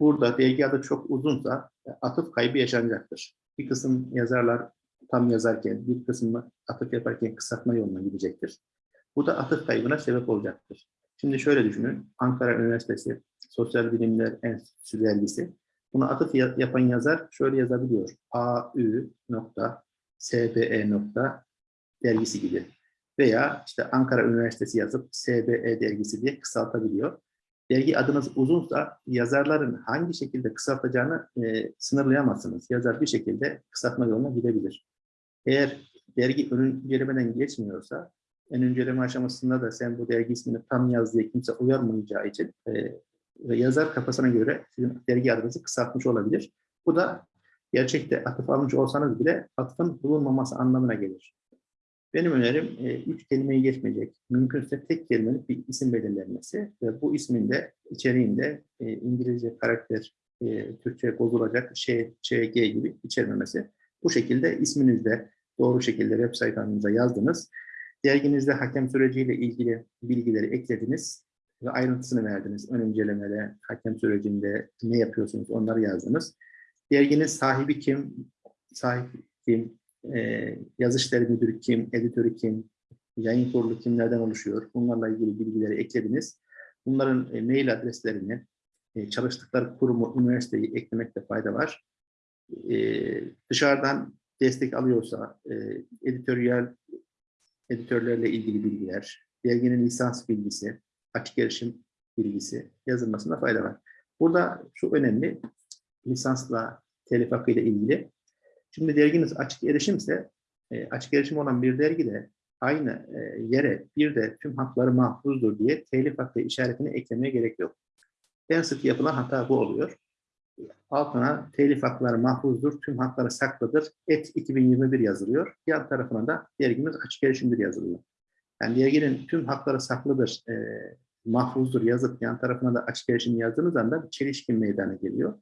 Speaker 1: burada dergi adı çok uzunsa e, atıf kaybı yaşanacaktır. Bir kısım yazarlar tam yazarken, bir kısmı atıf yaparken kısaltma yoluna gidecektir. Bu da atıf kaybına sebep olacaktır. Şimdi şöyle düşünün, Ankara Üniversitesi Sosyal Bilimler Enstitüsü dergisi. Bunu atıf yapan yazar şöyle yazabiliyor. AÜ dergisi gibi. Veya işte Ankara Üniversitesi yazıp SBE dergisi diye kısaltabiliyor. Dergi adınız uzunsa yazarların hangi şekilde kısaltacağını e, sınırlayamazsınız. Yazar bir şekilde kısaltma yoluna gidebilir. Eğer dergi ön incelemeden geçmiyorsa, ön inceleme aşamasında da sen bu dergi ismini tam yaz diye kimse uyarmayacağı için e, yazar kafasına göre sizin dergi adınızı kısaltmış olabilir. Bu da gerçekte atıf almış olsanız bile atıfın bulunmaması anlamına gelir. Benim önerim e, üç kelimeyi geçmeyecek. Mümkünse tek kelimelik bir isim belirlenmesi ve bu ismin de içeriğinde e, İngilizce karakter, e, Türkçe bozulacak şey, ÇG gibi içermemesi. Bu şekilde isminizde doğru şekilde web sayfanıza yazdınız. Derginizde hakem süreciyle ilgili bilgileri eklediniz ve ayrıntısını verdiniz. Ön incelemede, hakem sürecinde ne yapıyorsunuz onları yazdınız. Derginin sahibi kim, sahip kim, e, yazışları müdürü kim, editörü kim, yayın kurulu kimlerden oluşuyor, bunlarla ilgili bilgileri eklediniz. Bunların e, mail adreslerini, e, çalıştıkları kurumu, üniversiteyi eklemekte fayda var. E, dışarıdan destek alıyorsa, e, editörlerle ilgili bilgiler, derginin lisans bilgisi, açık erişim bilgisi yazılmasında fayda var. Burada şu önemli, lisansla telif hakkı ile ilgili. Şimdi derginiz açık erişimse, e, açık erişim olan bir dergide aynı e, yere bir de tüm hakları mahfuzdur diye telif hakkı işaretini eklemeye gerek yok. En sık yapılan hata bu oluyor. Altına telif hakları mahfuzdur, tüm hakları saklıdır, et 2021 yazılıyor. Yan tarafına da dergimiz açık erişimdir yazılıyor. Yani derginin tüm hakları saklıdır, e, mahfuzdur yazıp yan tarafına da açık erişim yazdığınız anda bir çelişki meydana geliyor.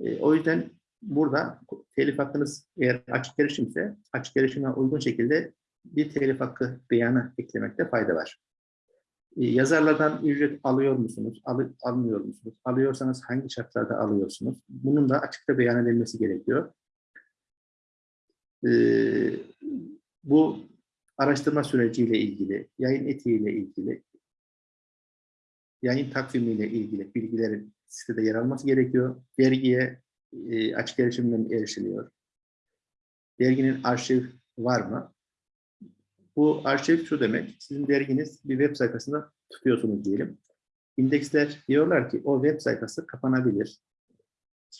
Speaker 1: E, o yüzden burada telif hakkınız eğer açık erişimse açık erişime uygun şekilde bir telif hakkı beyanı eklemekte fayda var. E, yazarlardan ücret alıyor musunuz? Al, almıyor musunuz? Alıyorsanız hangi şartlarda alıyorsunuz? Bunun da açıkta beyan edilmesi gerekiyor. E, bu araştırma süreciyle ilgili, yayın etiğiyle ilgili, yayın takvimiyle ilgili bilgilerin sitede yer alması gerekiyor. Dergiye e, açık erişimden erişiliyor. Derginin arşiv var mı? Bu arşiv şu demek, sizin derginiz bir web sayfasında tutuyorsunuz diyelim. İndeksler diyorlar ki o web sayfası kapanabilir,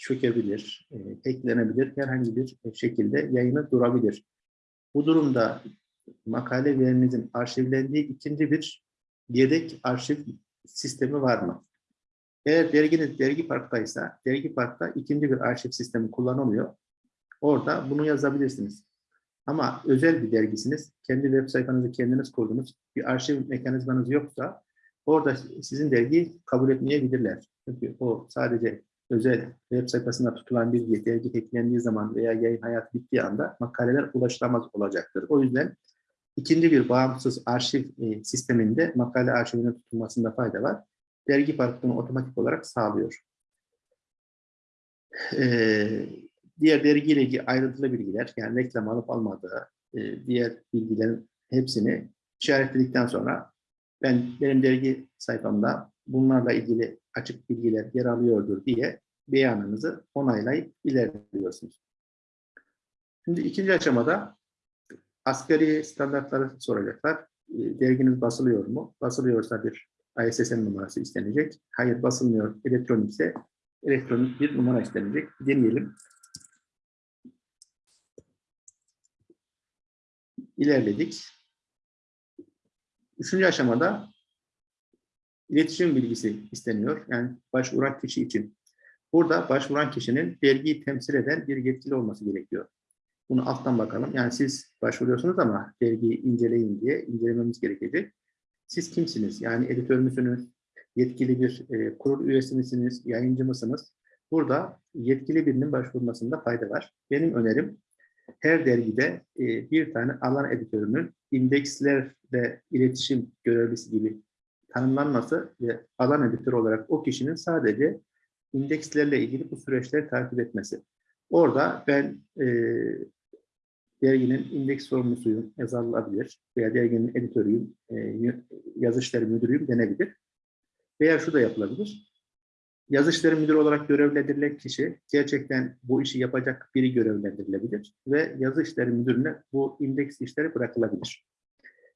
Speaker 1: çökebilir, e, hacklenebilir, herhangi bir şekilde yayını durabilir. Bu durumda makale verimizin arşivlendiği ikinci bir yedek arşiv sistemi var mı? Eğer derginiz dergi parktaysa, dergi parkta ikinci bir arşiv sistemi kullanılıyor. Orada bunu yazabilirsiniz. Ama özel bir dergisiniz, kendi web sayfanızı kendiniz kurdunuz, bir arşiv mekanizmanız yoksa Orada sizin dergiyi kabul etmeyebilirler. Çünkü o sadece özel web sayfasında tutulan bir dergi eklendiği zaman veya yayın hayatı bittiği anda makaleler ulaşılamaz olacaktır. O yüzden ikinci bir bağımsız arşiv e, sisteminde makale arşivinin tutulmasında fayda var. Dergi Park bunu otomatik olarak sağlıyor. Ee, diğer dergiyle ilgili ayrıntılı bilgiler, yani reklam alıp almadığı, e, diğer bilgilerin hepsini işaretledikten sonra ben benim dergi sayfamda bunlarla ilgili açık bilgiler yer alıyordur diye beyanınızı onaylayıp ilerliyorsunuz. Şimdi ikinci aşamada asgari standartları soracaklar. E, Derginiz basılıyor mu? Basılıyorsa bir ISSN numarası istenecek. Hayır basılmıyor, elektronikse elektronik bir numara istenecek. Deneyelim. İlerledik. Üçüncü aşamada iletişim bilgisi isteniyor. Yani başvuran kişi için. Burada başvuran kişinin dergiyi temsil eden bir yetkili olması gerekiyor. Bunu alttan bakalım. Yani siz başvuruyorsunuz ama dergiyi inceleyin diye incelememiz gerekecek. Siz kimsiniz? Yani editör müsünüz? Yetkili bir e, kurul üyesi misiniz? Yayıncı mısınız? Burada yetkili birinin başvurmasında fayda var. Benim önerim her dergide e, bir tane alan editörünün indekslerle iletişim görevlisi gibi tanımlanması ve alan editörü olarak o kişinin sadece indekslerle ilgili bu süreçleri takip etmesi. Orada ben e, derginin indeks sorumlusuyum, yazılabilir veya derginin editörüyüm, e, yazışları müdürüyüm denebilir. Veya şu da yapılabilir. Yazışları müdürü olarak görevlendirilen kişi gerçekten bu işi yapacak biri görevlendirilebilir ve yazı işleri müdürüne bu indeks işleri bırakılabilir.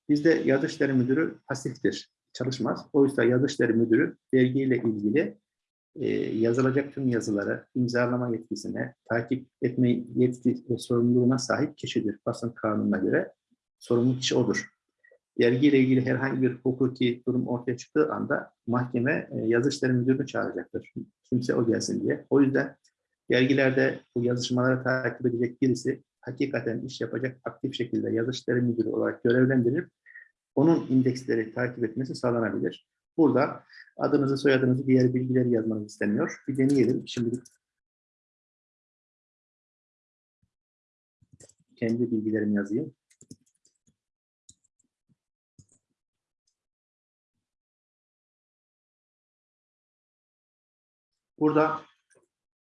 Speaker 1: Bizde yazı işleri müdürü pasiftir, çalışmaz. Oysa yazı işleri müdürü dergiyle ilgili e, yazılacak tüm yazıları imzalama yetkisine, takip etme yetki ve sorumluluğuna sahip kişidir. Basın kanununa göre sorumlu kişi odur. Dergiyle ilgili herhangi bir hukuki durum ortaya çıktığı anda mahkeme e, yazı işleri müdürünü çağıracaktır. Kimse o gelsin diye. O yüzden dergilerde bu yazışmaları takip edecek birisi hakikaten iş yapacak aktif şekilde yazı işleri müdürü olarak görevlendirilip onun indeksleri takip etmesi sağlanabilir. Burada adınızı, soyadınızı, diğer bilgileri yazmanız isteniyor. Bir deneyelim. Şimdi kendi bilgilerimi yazayım. Burada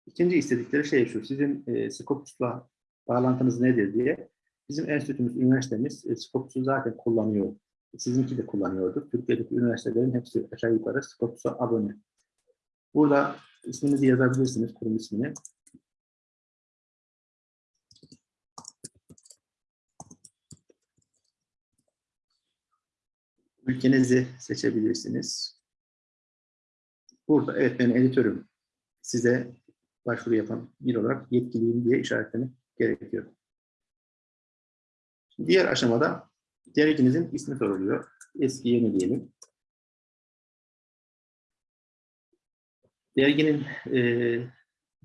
Speaker 1: ikinci istedikleri şey şu, sizin e, Scopus'la bağlantınız nedir diye. Bizim enstitümüz, üniversitemiz e, Scopus'u zaten kullanıyor. Sizinki de kullanıyordur. Türkiye'deki üniversitelerin hepsi aşağı yukarı Scopus'a abone. Burada isminizi yazabilirsiniz, kurum ismini. Ülkenizi seçebilirsiniz. Burada evet ben editörüm. Size başvuru yapan bir olarak yetkiliyim diye işaretlemek gerekiyor. Diğer aşamada derginizin ismi soruluyor. Eski yeni diyelim. Derginin e,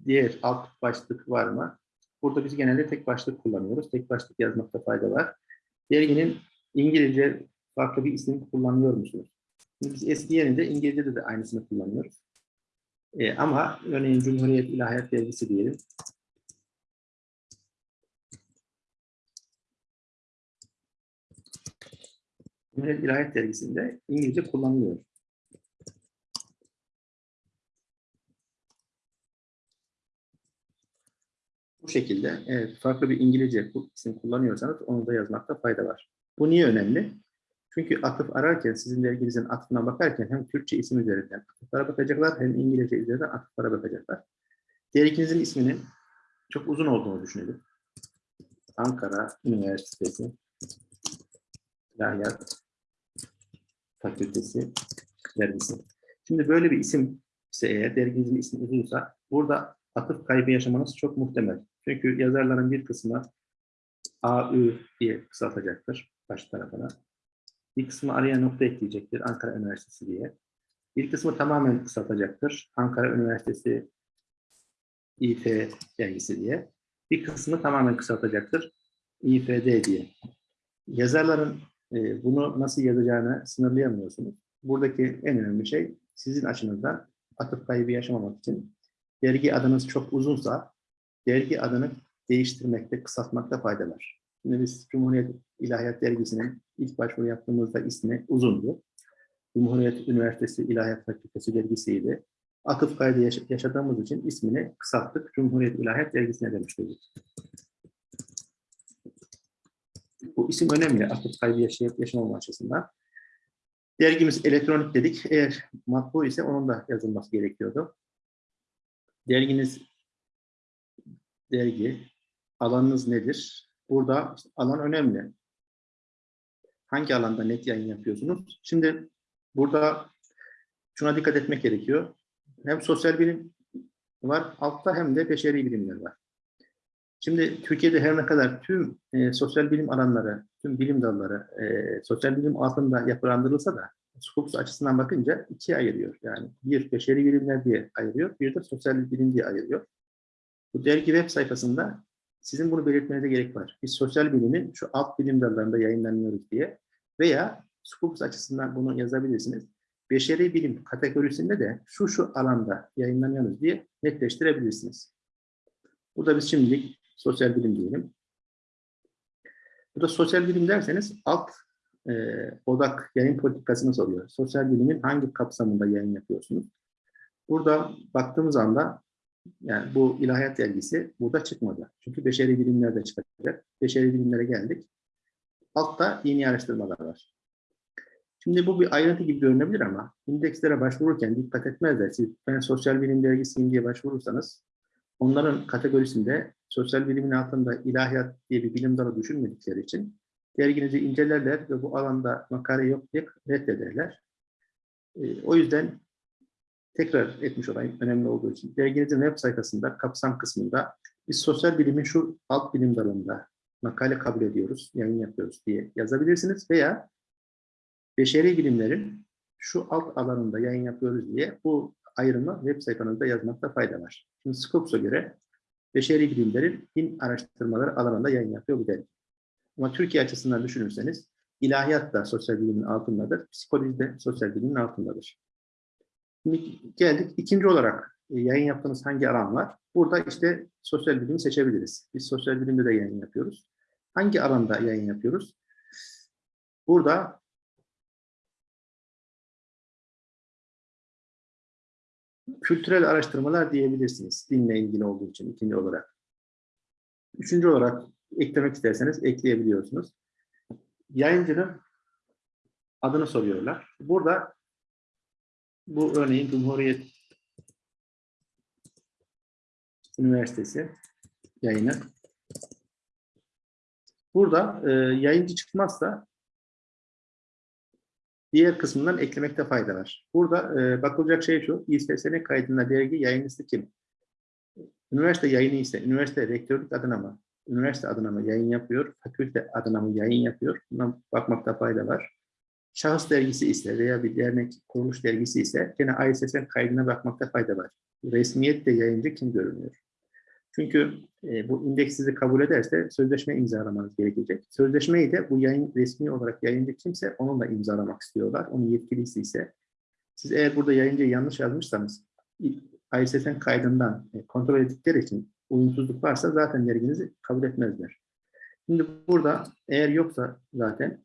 Speaker 1: diğer alt başlık var mı? Burada biz genelde tek başlık kullanıyoruz. Tek başlık yazmakta fayda var. Derginin İngilizce farklı bir isim kullanıyor musunuz? Biz eski yerinde İngilizce'de de aynısını kullanıyoruz. E, ama örneğin Cumhuriyet İlahiyat Dergisi diyelim. Cumhuriyet İlahiyat Dergisi'nde İngilizce kullanılıyor. Bu şekilde evet, farklı bir İngilizce isim kullanıyorsanız onu da yazmakta fayda var. Bu niye önemli? Çünkü atıf ararken, sizin derginizin atıfına bakarken hem Türkçe isim üzerinden atıflara bakacaklar hem İngilizce üzerinden atıflara bakacaklar. Derginizin isminin çok uzun olduğunu düşünelim. Ankara Üniversitesi İlahiyat Fakültesi dergisi. Şimdi böyle bir isim ise eğer derginizin ismi uzunsa burada atıf kaybı yaşamanız çok muhtemel. Çünkü yazarların bir kısmı AÜ diye kısaltacaktır baş tarafına. Bir kısmı araya nokta ekleyecektir Ankara Üniversitesi diye. Bir kısmı tamamen kısaltacaktır Ankara Üniversitesi İF dergisi diye. Bir kısmı tamamen kısaltacaktır İFD diye. Yazarların e, bunu nasıl yazacağını sınırlayamıyorsunuz. buradaki en önemli şey sizin açınızdan atıf kaybı yaşamamak için dergi adınız çok uzunsa dergi adını değiştirmekte, kısaltmakta fayda var. Şimdi biz Cumhuriyet İlahiyat Dergisi'nin ilk başvuru yaptığımızda ismi uzundu. Cumhuriyet Üniversitesi İlahiyat Fakültesi dergisiydi. Atıf kaydı yaş- yaşadığımız için ismini kısalttık. Cumhuriyet İlahiyat Dergisi'ne dönüştürdük. Bu isim önemli atıf kaybı yaşayıp yaşamama açısından. Dergimiz elektronik dedik. Eğer matbu ise onun da yazılması gerekiyordu. Derginiz dergi, alanınız nedir? Burada alan önemli. Hangi alanda net yayın yapıyorsunuz? Şimdi burada şuna dikkat etmek gerekiyor. Hem sosyal bilim var altta hem de beşeri bilimler var. Şimdi Türkiye'de her ne kadar tüm e, sosyal bilim alanları, tüm bilim dalları e, sosyal bilim altında yapılandırılsa da Scopus açısından bakınca ikiye ayırıyor. Yani bir beşeri bilimler diye ayırıyor, bir de sosyal bilim diye ayırıyor. Bu dergi web sayfasında sizin bunu belirtmenize gerek var. Biz sosyal bilimin şu alt bilim dallarında yayınlanıyoruz diye veya Scopus açısından bunu yazabilirsiniz. Beşeri bilim kategorisinde de şu şu alanda yayınlanıyoruz diye netleştirebilirsiniz. Bu da biz şimdilik sosyal bilim diyelim. Bu da sosyal bilim derseniz alt e, odak yayın politikasını soruyor. Sosyal bilimin hangi kapsamında yayın yapıyorsunuz? Burada baktığımız anda yani bu ilahiyat dergisi burada çıkmadı. Çünkü beşeri bilimlerde çıkacak. Beşeri bilimlere geldik. Altta yeni araştırmalar var. Şimdi bu bir ayrıntı gibi görünebilir ama indekslere başvururken dikkat etmezler. Siz ben sosyal bilim dergisiyim diye başvurursanız onların kategorisinde sosyal bilimin altında ilahiyat diye bir bilim dalı düşünmedikleri için derginizi incelerler ve bu alanda makale yok diye reddederler. E, o yüzden tekrar etmiş olayım önemli olduğu için. Derginizin web sayfasında kapsam kısmında biz sosyal bilimin şu alt bilim dalında makale kabul ediyoruz, yayın yapıyoruz diye yazabilirsiniz veya beşeri bilimlerin şu alt alanında yayın yapıyoruz diye bu ayrımı web sayfanızda yazmakta fayda var. Şimdi Scopus'a göre beşeri bilimlerin din araştırmaları alanında yayın yapıyor bu dergi. Ama Türkiye açısından düşünürseniz ilahiyat da sosyal bilimin altındadır, psikoloji de sosyal bilimin altındadır. Şimdi geldik ikinci olarak e, yayın yaptığınız hangi alan? Burada işte sosyal bilimi seçebiliriz. Biz sosyal bilimde de yayın yapıyoruz. Hangi alanda yayın yapıyoruz? Burada kültürel araştırmalar diyebilirsiniz. Dinle ilgili olduğu için ikinci olarak. Üçüncü olarak eklemek isterseniz ekleyebiliyorsunuz. Yayıncının adını soruyorlar. Burada bu örneğin Cumhuriyet Üniversitesi yayını. Burada e, yayıncı çıkmazsa diğer kısmından eklemekte fayda var. Burada e, bakılacak şey şu, İSSN kaydında dergi yayıncısı kim? Üniversite yayını ise, üniversite rektörlük adına mı, üniversite adına mı yayın yapıyor, fakülte adına mı yayın yapıyor? Buna bakmakta fayda var. Şahıs dergisi ise veya bir dernek kuruluş dergisi ise gene ISSN kaydına bakmakta fayda var. Resmiyette yayıncı kim görünüyor? Çünkü e, bu indeks sizi kabul ederse sözleşme imzalamanız gerekecek. Sözleşmeyi de bu yayın resmi olarak yayıncı kimse onunla imzalamak istiyorlar. Onun yetkilisi ise. Siz eğer burada yayıncıyı yanlış yazmışsanız ISSN kaydından e, kontrol ettikleri için uyumsuzluk varsa zaten derginizi kabul etmezler. Şimdi burada eğer yoksa zaten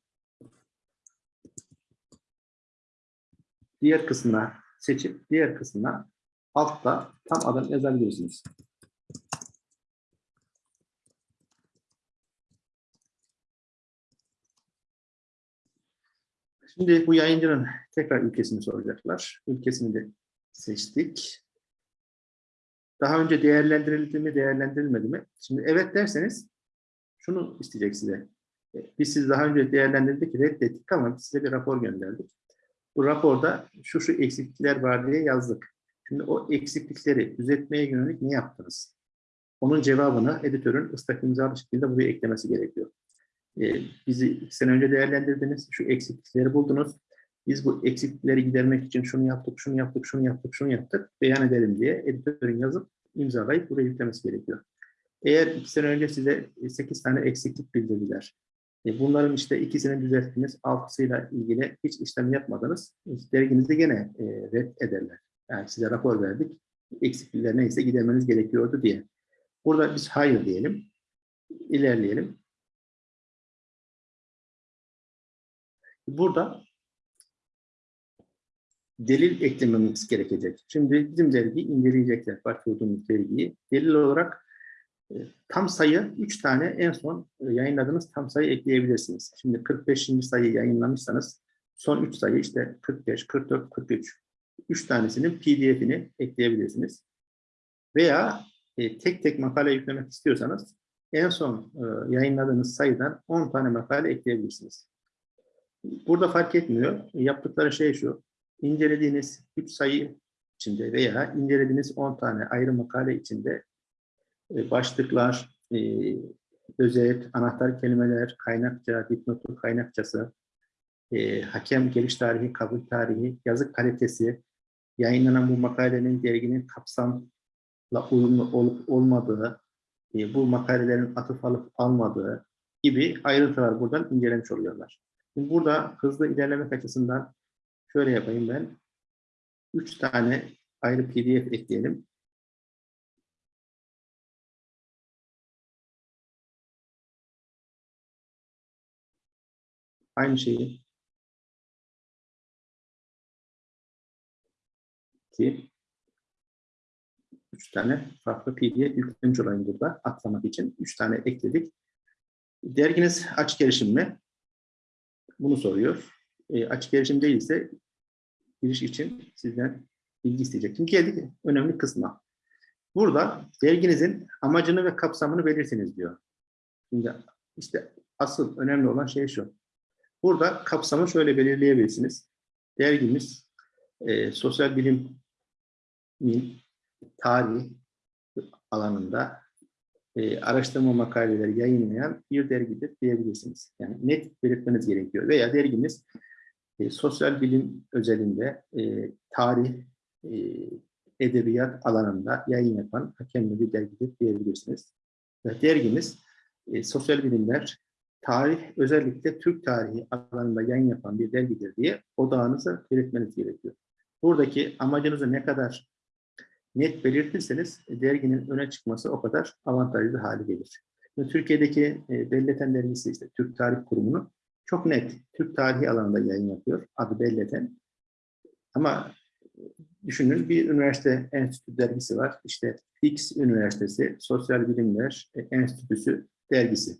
Speaker 1: diğer kısmına seçip diğer kısmına altta tam adım yazabilirsiniz. Şimdi bu yayıncının tekrar ülkesini soracaklar. Ülkesini de seçtik. Daha önce değerlendirildi mi, değerlendirilmedi mi? Şimdi evet derseniz şunu isteyecek size. E, Biz siz daha önce değerlendirdik, reddettik ama size bir rapor gönderdik. Bu raporda şu şu eksiklikler var diye yazdık. Şimdi o eksiklikleri düzeltmeye yönelik ne yaptınız? Onun cevabını editörün ıslak imzalı şekilde buraya eklemesi gerekiyor. Ee, bizi iki sene önce değerlendirdiniz, şu eksiklikleri buldunuz. Biz bu eksiklikleri gidermek için şunu yaptık, şunu yaptık, şunu yaptık, şunu yaptık, beyan edelim diye editörün yazıp imzalayıp buraya yüklemesi gerekiyor. Eğer iki sene önce size 8 tane eksiklik bildirdiler, E, bunların işte ikisini düzelttiniz, altısıyla ilgili hiç işlem yapmadınız. Derginizi gene e, red ederler. Yani size rapor verdik, eksiklikler neyse gidermeniz gerekiyordu diye. Burada biz hayır diyelim, ilerleyelim. Burada delil eklememiz gerekecek. Şimdi bizim dergiyi inceleyecekler, başvurduğumuz dergiyi. Delil olarak e, tam sayı 3 tane en son e, yayınladığınız tam sayı ekleyebilirsiniz. Şimdi 45. sayı yayınlamışsanız son 3 sayı işte 45, 44, 43. 3 tanesinin pdf'ini ekleyebilirsiniz. Veya e, tek tek makale yüklemek istiyorsanız en son e, yayınladığınız sayıdan 10 tane makale ekleyebilirsiniz. Burada fark etmiyor. Yaptıkları şey şu. İncelediğiniz 3 sayı içinde veya incelediğiniz 10 tane ayrı makale içinde e, başlıklar, e, özet, anahtar kelimeler, kaynakça, dipnotu kaynakçası, e, hakem geliş tarihi, kabul tarihi, yazı kalitesi, yayınlanan bu makalenin derginin kapsamla uyumlu olup olmadığı, bu makalelerin atıf alıp almadığı gibi ayrıntılar buradan incelemiş oluyorlar. Şimdi burada hızlı ilerlemek açısından şöyle yapayım ben. Üç tane ayrı pdf ekleyelim. Aynı şeyi ki üç tane farklı pdf yüklemiş olayım burada atlamak için. Üç tane ekledik. Derginiz açık erişim mi? Bunu soruyor. E, açık erişim değilse giriş için sizden bilgi isteyecek. Şimdi geldik önemli kısma. Burada derginizin amacını ve kapsamını belirtiniz diyor. Şimdi işte asıl önemli olan şey şu. Burada kapsamı şöyle belirleyebilirsiniz. Dergimiz e, sosyal bilimin tarih alanında e, araştırma makaleleri yayınlayan bir dergidir diyebilirsiniz. Yani net belirtmeniz gerekiyor. Veya dergimiz e, sosyal bilim özelinde e, tarih, e, edebiyat alanında yayın yapan hakemli bir dergidir diyebilirsiniz. Ve dergimiz e, sosyal bilimler, tarih, özellikle Türk tarihi alanında yayın yapan bir dergidir diye odağınızı belirtmeniz gerekiyor. Buradaki amacınızı ne kadar net belirtirseniz e, derginin öne çıkması o kadar avantajlı hale gelir. Türkiye'deki e, Belleten dergisi işte Türk Tarih Kurumu'nun çok net Türk tarihi alanında yayın yapıyor. Adı Belleten. Ama e, düşünün bir üniversite enstitü dergisi var. İşte X Üniversitesi Sosyal Bilimler Enstitüsü dergisi.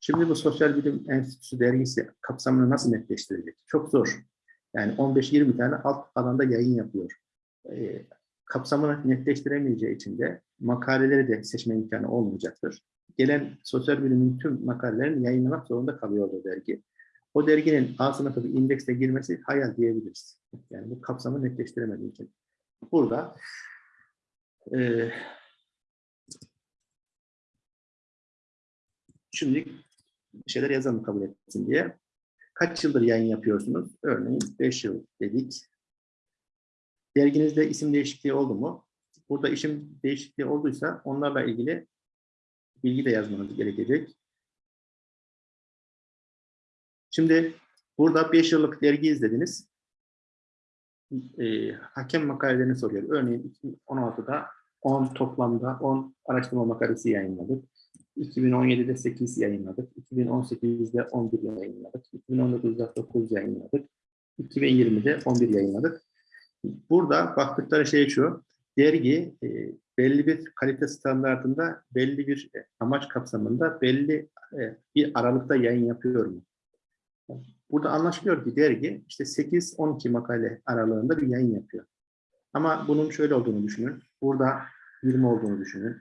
Speaker 1: Şimdi bu Sosyal Bilim Enstitüsü dergisi kapsamını nasıl netleştirecek? Çok zor. Yani 15-20 tane alt alanda yayın yapıyor kapsamını netleştiremeyeceği için de makaleleri de seçme imkanı olmayacaktır. Gelen sosyal bilimin tüm makalelerini yayınlamak zorunda kalıyor o dergi. O derginin A sınıfı bir indekse girmesi hayal diyebiliriz. Yani bu kapsamı netleştiremediği için. Burada e, şimdi şeyler yazalım kabul etsin diye. Kaç yıldır yayın yapıyorsunuz? Örneğin 5 yıl dedik. Derginizde isim değişikliği oldu mu? Burada isim değişikliği olduysa onlarla ilgili bilgi de yazmanız gerekecek. Şimdi burada 5 yıllık dergi izlediniz. E, hakem makalelerini soruyor. Örneğin 2016'da 10 toplamda 10 araştırma makalesi yayınladık. 2017'de 8 yayınladık. 2018'de 11 yayınladık. 2019'da 9 yayınladık. 2020'de 11 yayınladık. Burada baktıkları şey şu, dergi e, belli bir kalite standartında, belli bir e, amaç kapsamında, belli e, bir aralıkta yayın yapıyor mu? Burada anlaşılıyor ki dergi işte 8-12 makale aralığında bir yayın yapıyor. Ama bunun şöyle olduğunu düşünün. Burada 20 olduğunu düşünün.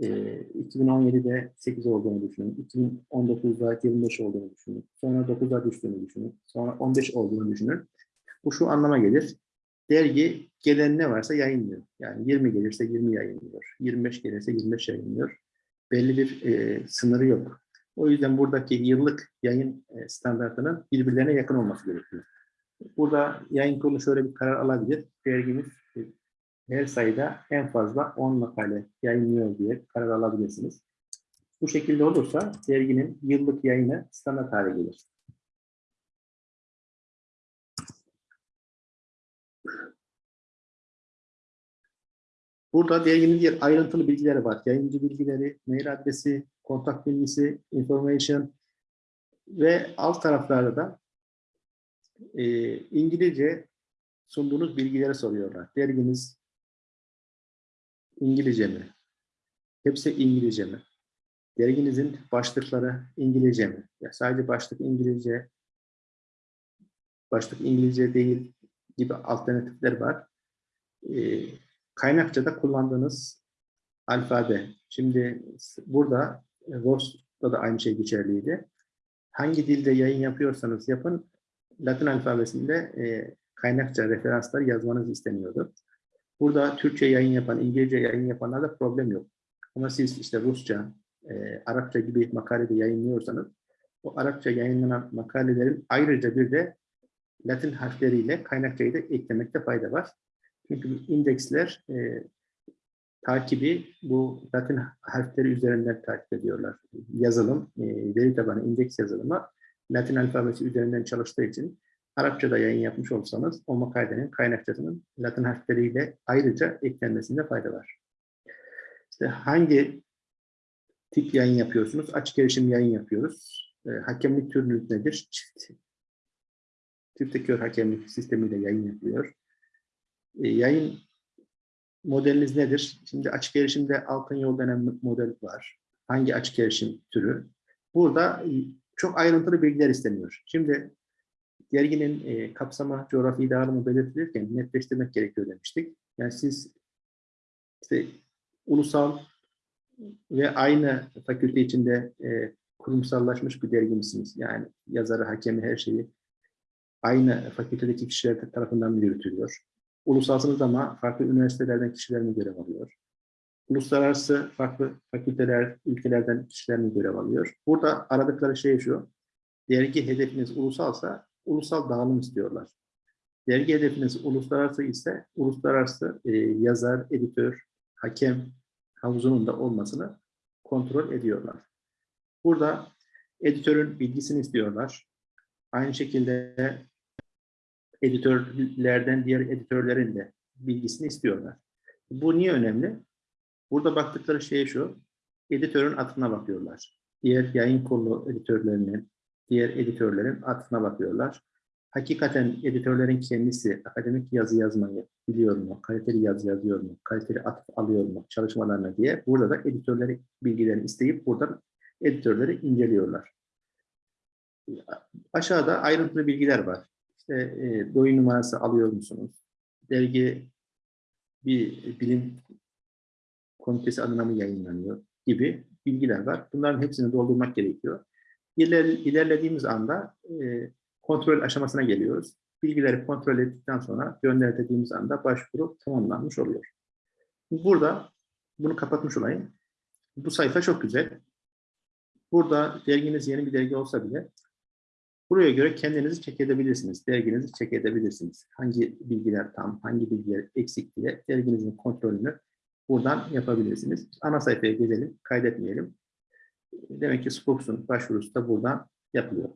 Speaker 1: E, 2017'de 8 olduğunu düşünün. 2019'da 25 olduğunu düşünün. Sonra 9'a düştüğünü düşünün. Sonra 15 olduğunu düşünün. Bu şu anlama gelir dergi gelen ne varsa yayınlıyor. Yani 20 gelirse 20 yayınlıyor. 25 gelirse 25 yayınlıyor. Belli bir e, sınırı yok. O yüzden buradaki yıllık yayın e, standartının birbirlerine yakın olması gerekiyor. Burada yayın kurulu şöyle bir karar alabilir. Dergimiz e, her sayıda en fazla 10 makale yayınlıyor diye karar alabilirsiniz. Bu şekilde olursa derginin yıllık yayını standart hale gelir. Burada derginin diğer ayrıntılı bilgileri var. Yayıncı bilgileri, mail adresi, kontak bilgisi, information ve alt taraflarda da e, İngilizce sunduğunuz bilgileri soruyorlar. Derginiz İngilizce mi? Hepsi İngilizce mi? Derginizin başlıkları İngilizce mi? Ya sadece başlık İngilizce, başlık İngilizce değil gibi alternatifler var. Ee, kaynakçada kullandığınız alfabe. Şimdi burada e, Voss'ta da aynı şey geçerliydi. Hangi dilde yayın yapıyorsanız yapın, Latin alfabesinde e, kaynakça referanslar yazmanız isteniyordu. Burada Türkçe yayın yapan, İngilizce yayın yapanlarda problem yok. Ama siz işte Rusça, e, Arapça gibi makalede yayınlıyorsanız, o Arapça yayınlanan makalelerin ayrıca bir de Latin harfleriyle kaynakçayı da eklemekte fayda var. Çünkü indeksler e, takibi bu Latin harfleri üzerinden takip ediyorlar. Yazılım, e, veri tabanı indeks yazılımı Latin alfabesi üzerinden çalıştığı için Arapçada yayın yapmış olsanız o makalenin kaynakçasının Latin harfleriyle ayrıca eklenmesinde fayda var. İşte hangi tip yayın yapıyorsunuz? Açık erişim yayın yapıyoruz. E, hakemlik türlülük nedir? Çift. Çifte kör hakemlik sistemiyle yayın yapılıyor. E, yayın modeliniz nedir? Şimdi açık erişimde altın yol denen model var. Hangi açık erişim türü? Burada çok ayrıntılı bilgiler isteniyor. Şimdi derginin e, kapsama coğrafi dağılımı belirtilirken netleştirmek gerekiyor demiştik. Yani siz işte ulusal ve aynı fakülte içinde e, kurumsallaşmış bir dergi misiniz? Yani yazarı, hakemi, her şeyi aynı fakültedeki kişiler tarafından yürütülüyor? Ulusalsınız ama farklı üniversitelerden kişiler mi görev alıyor? Uluslararası farklı fakülteler, ülkelerden kişiler mi görev alıyor? Burada aradıkları şey şu, dergi hedefiniz ulusalsa ulusal dağılım istiyorlar. Dergi hedefiniz uluslararası ise uluslararası e, yazar, editör, hakem havuzunun da olmasını kontrol ediyorlar. Burada editörün bilgisini istiyorlar. Aynı şekilde editörlerden diğer editörlerin de bilgisini istiyorlar. Bu niye önemli? Burada baktıkları şey şu, editörün atına bakıyorlar. Diğer yayın kolu editörlerinin, diğer editörlerin atına bakıyorlar. Hakikaten editörlerin kendisi akademik yazı yazmayı biliyor mu, kaliteli yazı yazıyor mu, kaliteli atıf alıyor mu çalışmalarına diye burada da editörleri bilgilerini isteyip buradan editörleri inceliyorlar. Aşağıda ayrıntılı bilgiler var. İşte e, doyum numarası alıyor musunuz? Dergi bir bilim komitesi adına mı yayınlanıyor gibi bilgiler var. Bunların hepsini doldurmak gerekiyor. İler, ilerlediğimiz anda e, kontrol aşamasına geliyoruz. Bilgileri kontrol ettikten sonra gönder dediğimiz anda başvuru tamamlanmış oluyor. Burada bunu kapatmış olayım. Bu sayfa çok güzel. Burada derginiz yeni bir dergi olsa bile buraya göre kendinizi çek edebilirsiniz. Derginizi çek edebilirsiniz. Hangi bilgiler tam, hangi bilgiler eksik diye derginizin kontrolünü buradan yapabilirsiniz. Ana sayfaya gelelim, kaydetmeyelim. Demek ki Scopus'un başvurusu da buradan yapılıyor.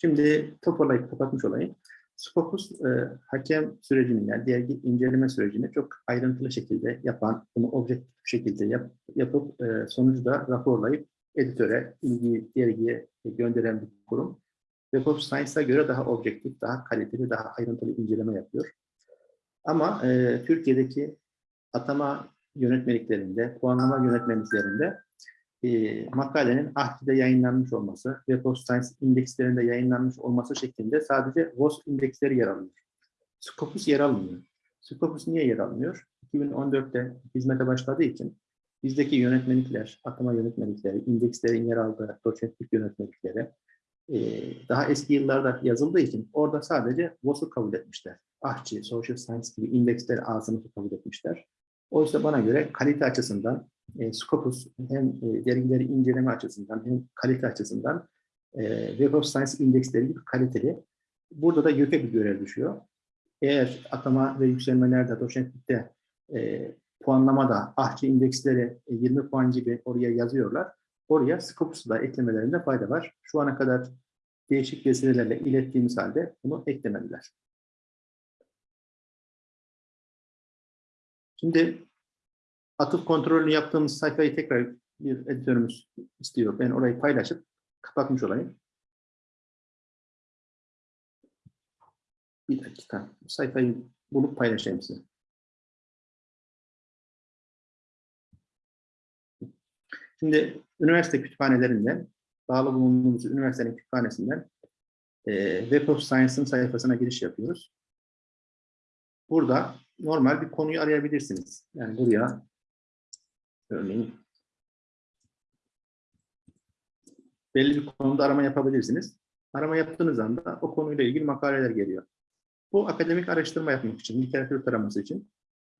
Speaker 1: Şimdi toparlayıp kapatmış olayım. Scopus e, hakem sürecini yani dergi inceleme sürecini çok ayrıntılı şekilde yapan, bunu objektif şekilde yap, yapıp e, sonucu da raporlayıp editöre, ilgi dergiye gönderen bir kurum. Web of Science'a göre daha objektif, daha kaliteli, daha ayrıntılı inceleme yapıyor. Ama e, Türkiye'deki atama yönetmeliklerinde, puanlama yönetmeliklerinde e, makalenin AHKİ'de yayınlanmış olması, Web of Science indekslerinde yayınlanmış olması şeklinde sadece WOS indeksleri yer alıyor. Scopus yer almıyor. Scopus niye yer almıyor? 2014'te hizmete başladığı için bizdeki yönetmelikler, atama yönetmelikleri, indekslerin yer aldığı doçentlik yönetmelikleri e, daha eski yıllarda yazıldığı için orada sadece WOS'u kabul etmişler. AHÇİ, Social Science gibi indeksler A sınıfı kabul etmişler. Oysa bana göre kalite açısından e, Scopus hem e, dergileri inceleme açısından hem kalite açısından e, Web of Science indeksleri gibi kaliteli. Burada da YÖK'e bir görev düşüyor. Eğer atama ve yükselmelerde, doçentlikte e, puanlamada ahçı indeksleri e, 20 puan gibi oraya yazıyorlar. Oraya Scopus'u da eklemelerinde fayda var. Şu ana kadar değişik vesilelerle ilettiğimiz halde bunu eklemediler. Şimdi atıf kontrolünü yaptığımız sayfayı tekrar bir editörümüz istiyor. Ben orayı paylaşıp kapatmış olayım. Bir dakika. Sayfayı bulup paylaşayım size. Şimdi üniversite kütüphanelerinden, bağlı bulunduğumuz üniversitenin kütüphanesinden e, Web of Science'ın sayfasına giriş yapıyoruz. Burada normal bir konuyu arayabilirsiniz. Yani buraya örneğin belli bir konuda arama yapabilirsiniz. Arama yaptığınız anda o konuyla ilgili makaleler geliyor. Bu akademik araştırma yapmak için, literatür taraması için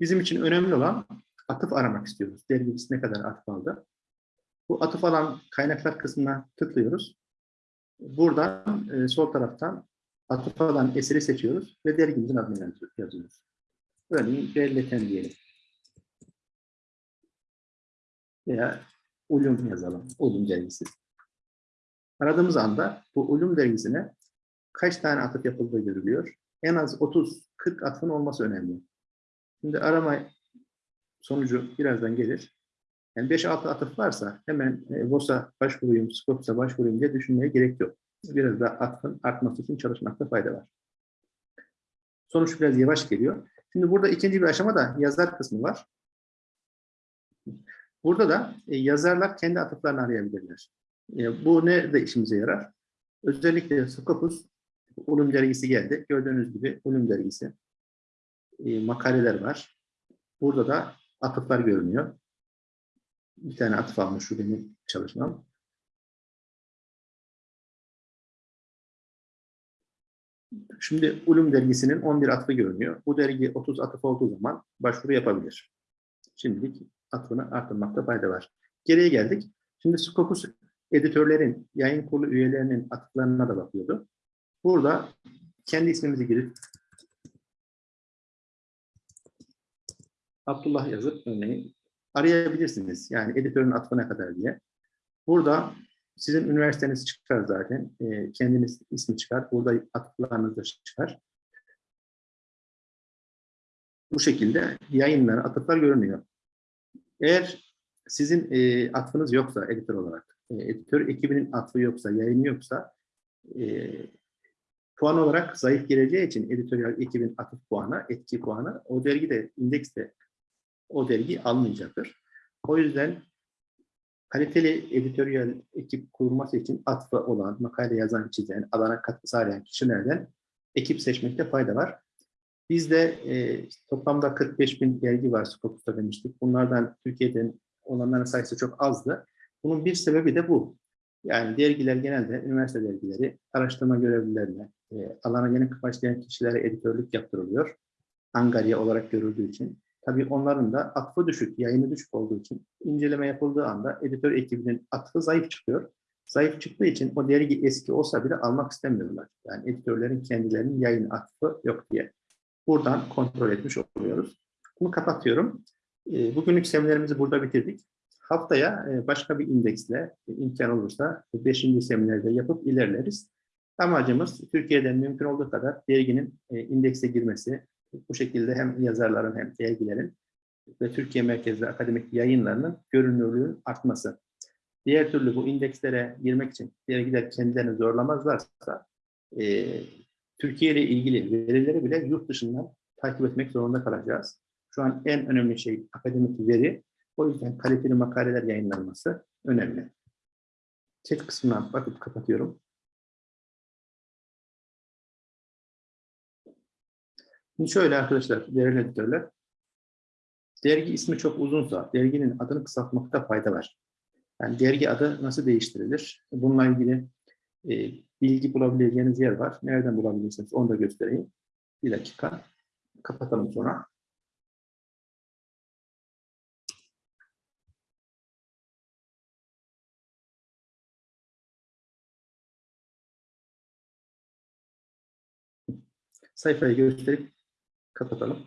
Speaker 1: bizim için önemli olan atıf aramak istiyoruz. Dergimiz ne kadar atıf aldı. Bu atıf alan kaynaklar kısmına tıklıyoruz. Buradan e, sol taraftan atıf alan eseri seçiyoruz ve dergimizin adını yazıyoruz. Örneğin Berleten diyelim. Veya Ulum yazalım. Ulum dergisi. Aradığımız anda bu Ulum dergisine kaç tane atıf yapıldığı görülüyor. En az 30-40 atıfın olması önemli. Şimdi arama sonucu birazdan gelir. Yani 5-6 atıf varsa hemen e, VOS'a başvurayım, Scopus'a başvurayım diye düşünmeye gerek yok. Biraz da atıfın artması için çalışmakta fayda var. Sonuç biraz yavaş geliyor. Şimdi burada ikinci bir aşama da yazar kısmı var. Burada da e, yazarlar kendi atıflarını arayabilirler. E, bu ne de işimize yarar? Özellikle Scopus Ulum dergisi geldi. Gördüğünüz gibi Ulum dergisi. E, makaleler var. Burada da atıflar görünüyor. Bir tane atıf almış şu benim çalışmam. Şimdi Ulum dergisinin 11 atıfı görünüyor. Bu dergi 30 atıf olduğu zaman başvuru yapabilir. Şimdilik atıfını arttırmakta fayda var. Geriye geldik. Şimdi Scopus editörlerin, yayın kurulu üyelerinin atıflarına da bakıyordu. Burada kendi ismimizi girip Abdullah yazıp örneğin arayabilirsiniz. Yani editörün atıfına kadar diye. Burada sizin üniversiteniz çıkar zaten. E, kendiniz ismi çıkar. Burada atıflarınız da çıkar. Bu şekilde yayınlar, atıflar görünüyor. Eğer sizin e, atfınız yoksa editör olarak, e, editör ekibinin atfı yoksa, yayını yoksa e, puan olarak zayıf geleceği için editoryal ekibin atıf puanı, etki puanı o dergide, indekste o dergi almayacaktır. O yüzden kaliteli editoryal ekip kurulması için atfı olan, makale yazan, çizen, alana katkı sağlayan kişilerden ekip seçmekte fayda var. Bizde e, toplamda 45 bin dergi var Scopus'ta demiştik. Bunlardan Türkiye'den olanların sayısı çok azdı. Bunun bir sebebi de bu. Yani dergiler genelde üniversite dergileri araştırma görevlilerine, e, alana yeni başlayan kişilere editörlük yaptırılıyor. Angarya olarak görüldüğü için. Tabii onların da atfı düşük, yayını düşük olduğu için inceleme yapıldığı anda editör ekibinin atfı zayıf çıkıyor. Zayıf çıktığı için o dergi eski olsa bile almak istemiyorlar. Yani editörlerin kendilerinin yayın atfı yok diye. Buradan kontrol etmiş oluyoruz. Bunu kapatıyorum. E, bugünlük seminerimizi burada bitirdik. Haftaya e, başka bir indeksle e, imkan olursa 5. seminerde yapıp ilerleriz. Amacımız Türkiye'den mümkün olduğu kadar derginin indekse girmesi, bu şekilde hem yazarların hem dergilerin ve Türkiye merkezli akademik yayınlarının görünürlüğünün artması. Diğer türlü bu indekslere girmek için dergiler kendilerini zorlamazlarsa e, Türkiye ile ilgili verileri bile yurt dışından takip etmek zorunda kalacağız. Şu an en önemli şey akademik veri. O yüzden kaliteli makaleler yayınlanması önemli. Chat kısmına bakıp kapatıyorum. Şimdi şöyle arkadaşlar, değerli editörler. Dergi ismi çok uzunsa, derginin adını kısaltmakta fayda var. Yani dergi adı nasıl değiştirilir? Bununla ilgili e, bilgi bulabileceğiniz yer var. Nereden bulabilirsiniz onu da göstereyim. Bir dakika. Kapatalım sonra. Sayfayı gösterip Kapatalım.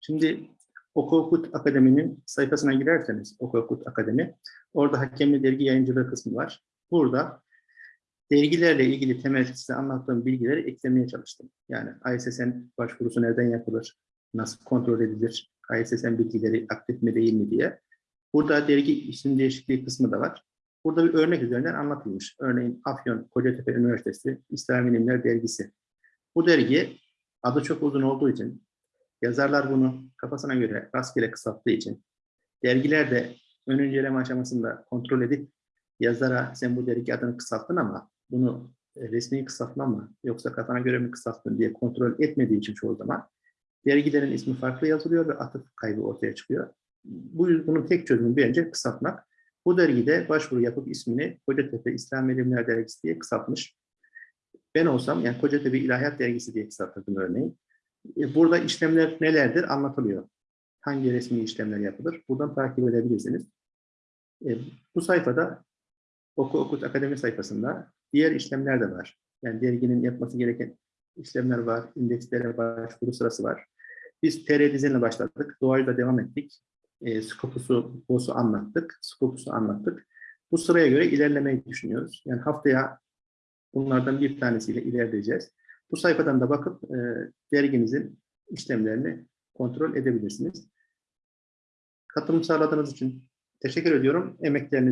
Speaker 1: Şimdi Okokut Akademi'nin sayfasına girerseniz Okokut Akademi, orada hakemli dergi yayıncılığı kısmı var. Burada dergilerle ilgili temel size anlattığım bilgileri eklemeye çalıştım. Yani ISSN başvurusu nereden yapılır, nasıl kontrol edilir, ISSN bilgileri aktif mi değil mi diye. Burada dergi isim değişikliği kısmı da var. Burada bir örnek üzerinden anlatılmış. Örneğin Afyon Kocatepe Üniversitesi İslam İlimler Dergisi. Bu dergi adı çok uzun olduğu için, yazarlar bunu kafasına göre rastgele kısalttığı için, dergiler de ön inceleme aşamasında kontrol edip yazara sen bu dergi adını kısalttın ama bunu resmi kısaltma mı yoksa kafana göre mi kısalttın diye kontrol etmediği için çoğu zaman dergilerin ismi farklı yazılıyor ve atıf kaybı ortaya çıkıyor. Bu bunun tek çözümü bence kısaltmak. Bu dergide başvuru yapıp ismini Kocatepe İslam İlimler Dergisi diye kısaltmış. Ben olsam yani Kocatepe İlahiyat Dergisi diye kısaltırdım örneğin. E, Burada işlemler nelerdir anlatılıyor. Hangi resmi işlemler yapılır? Buradan takip edebilirsiniz. E, Bu sayfada Oku Okut Akademi sayfasında diğer işlemler de var. Yani derginin yapması gereken işlemler var, indekslere başvuru sırası var. Biz TR dizinle başladık, doğayla devam ettik. E, Scopus'u, BOS'u anlattık, Scopus'u anlattık. Bu sıraya göre ilerlemeyi düşünüyoruz. Yani haftaya bunlardan bir tanesiyle ilerleyeceğiz. Bu sayfadan da bakıp e, dergimizin işlemlerini kontrol edebilirsiniz. Katılım sağladığınız için teşekkür ediyorum. Emekleriniz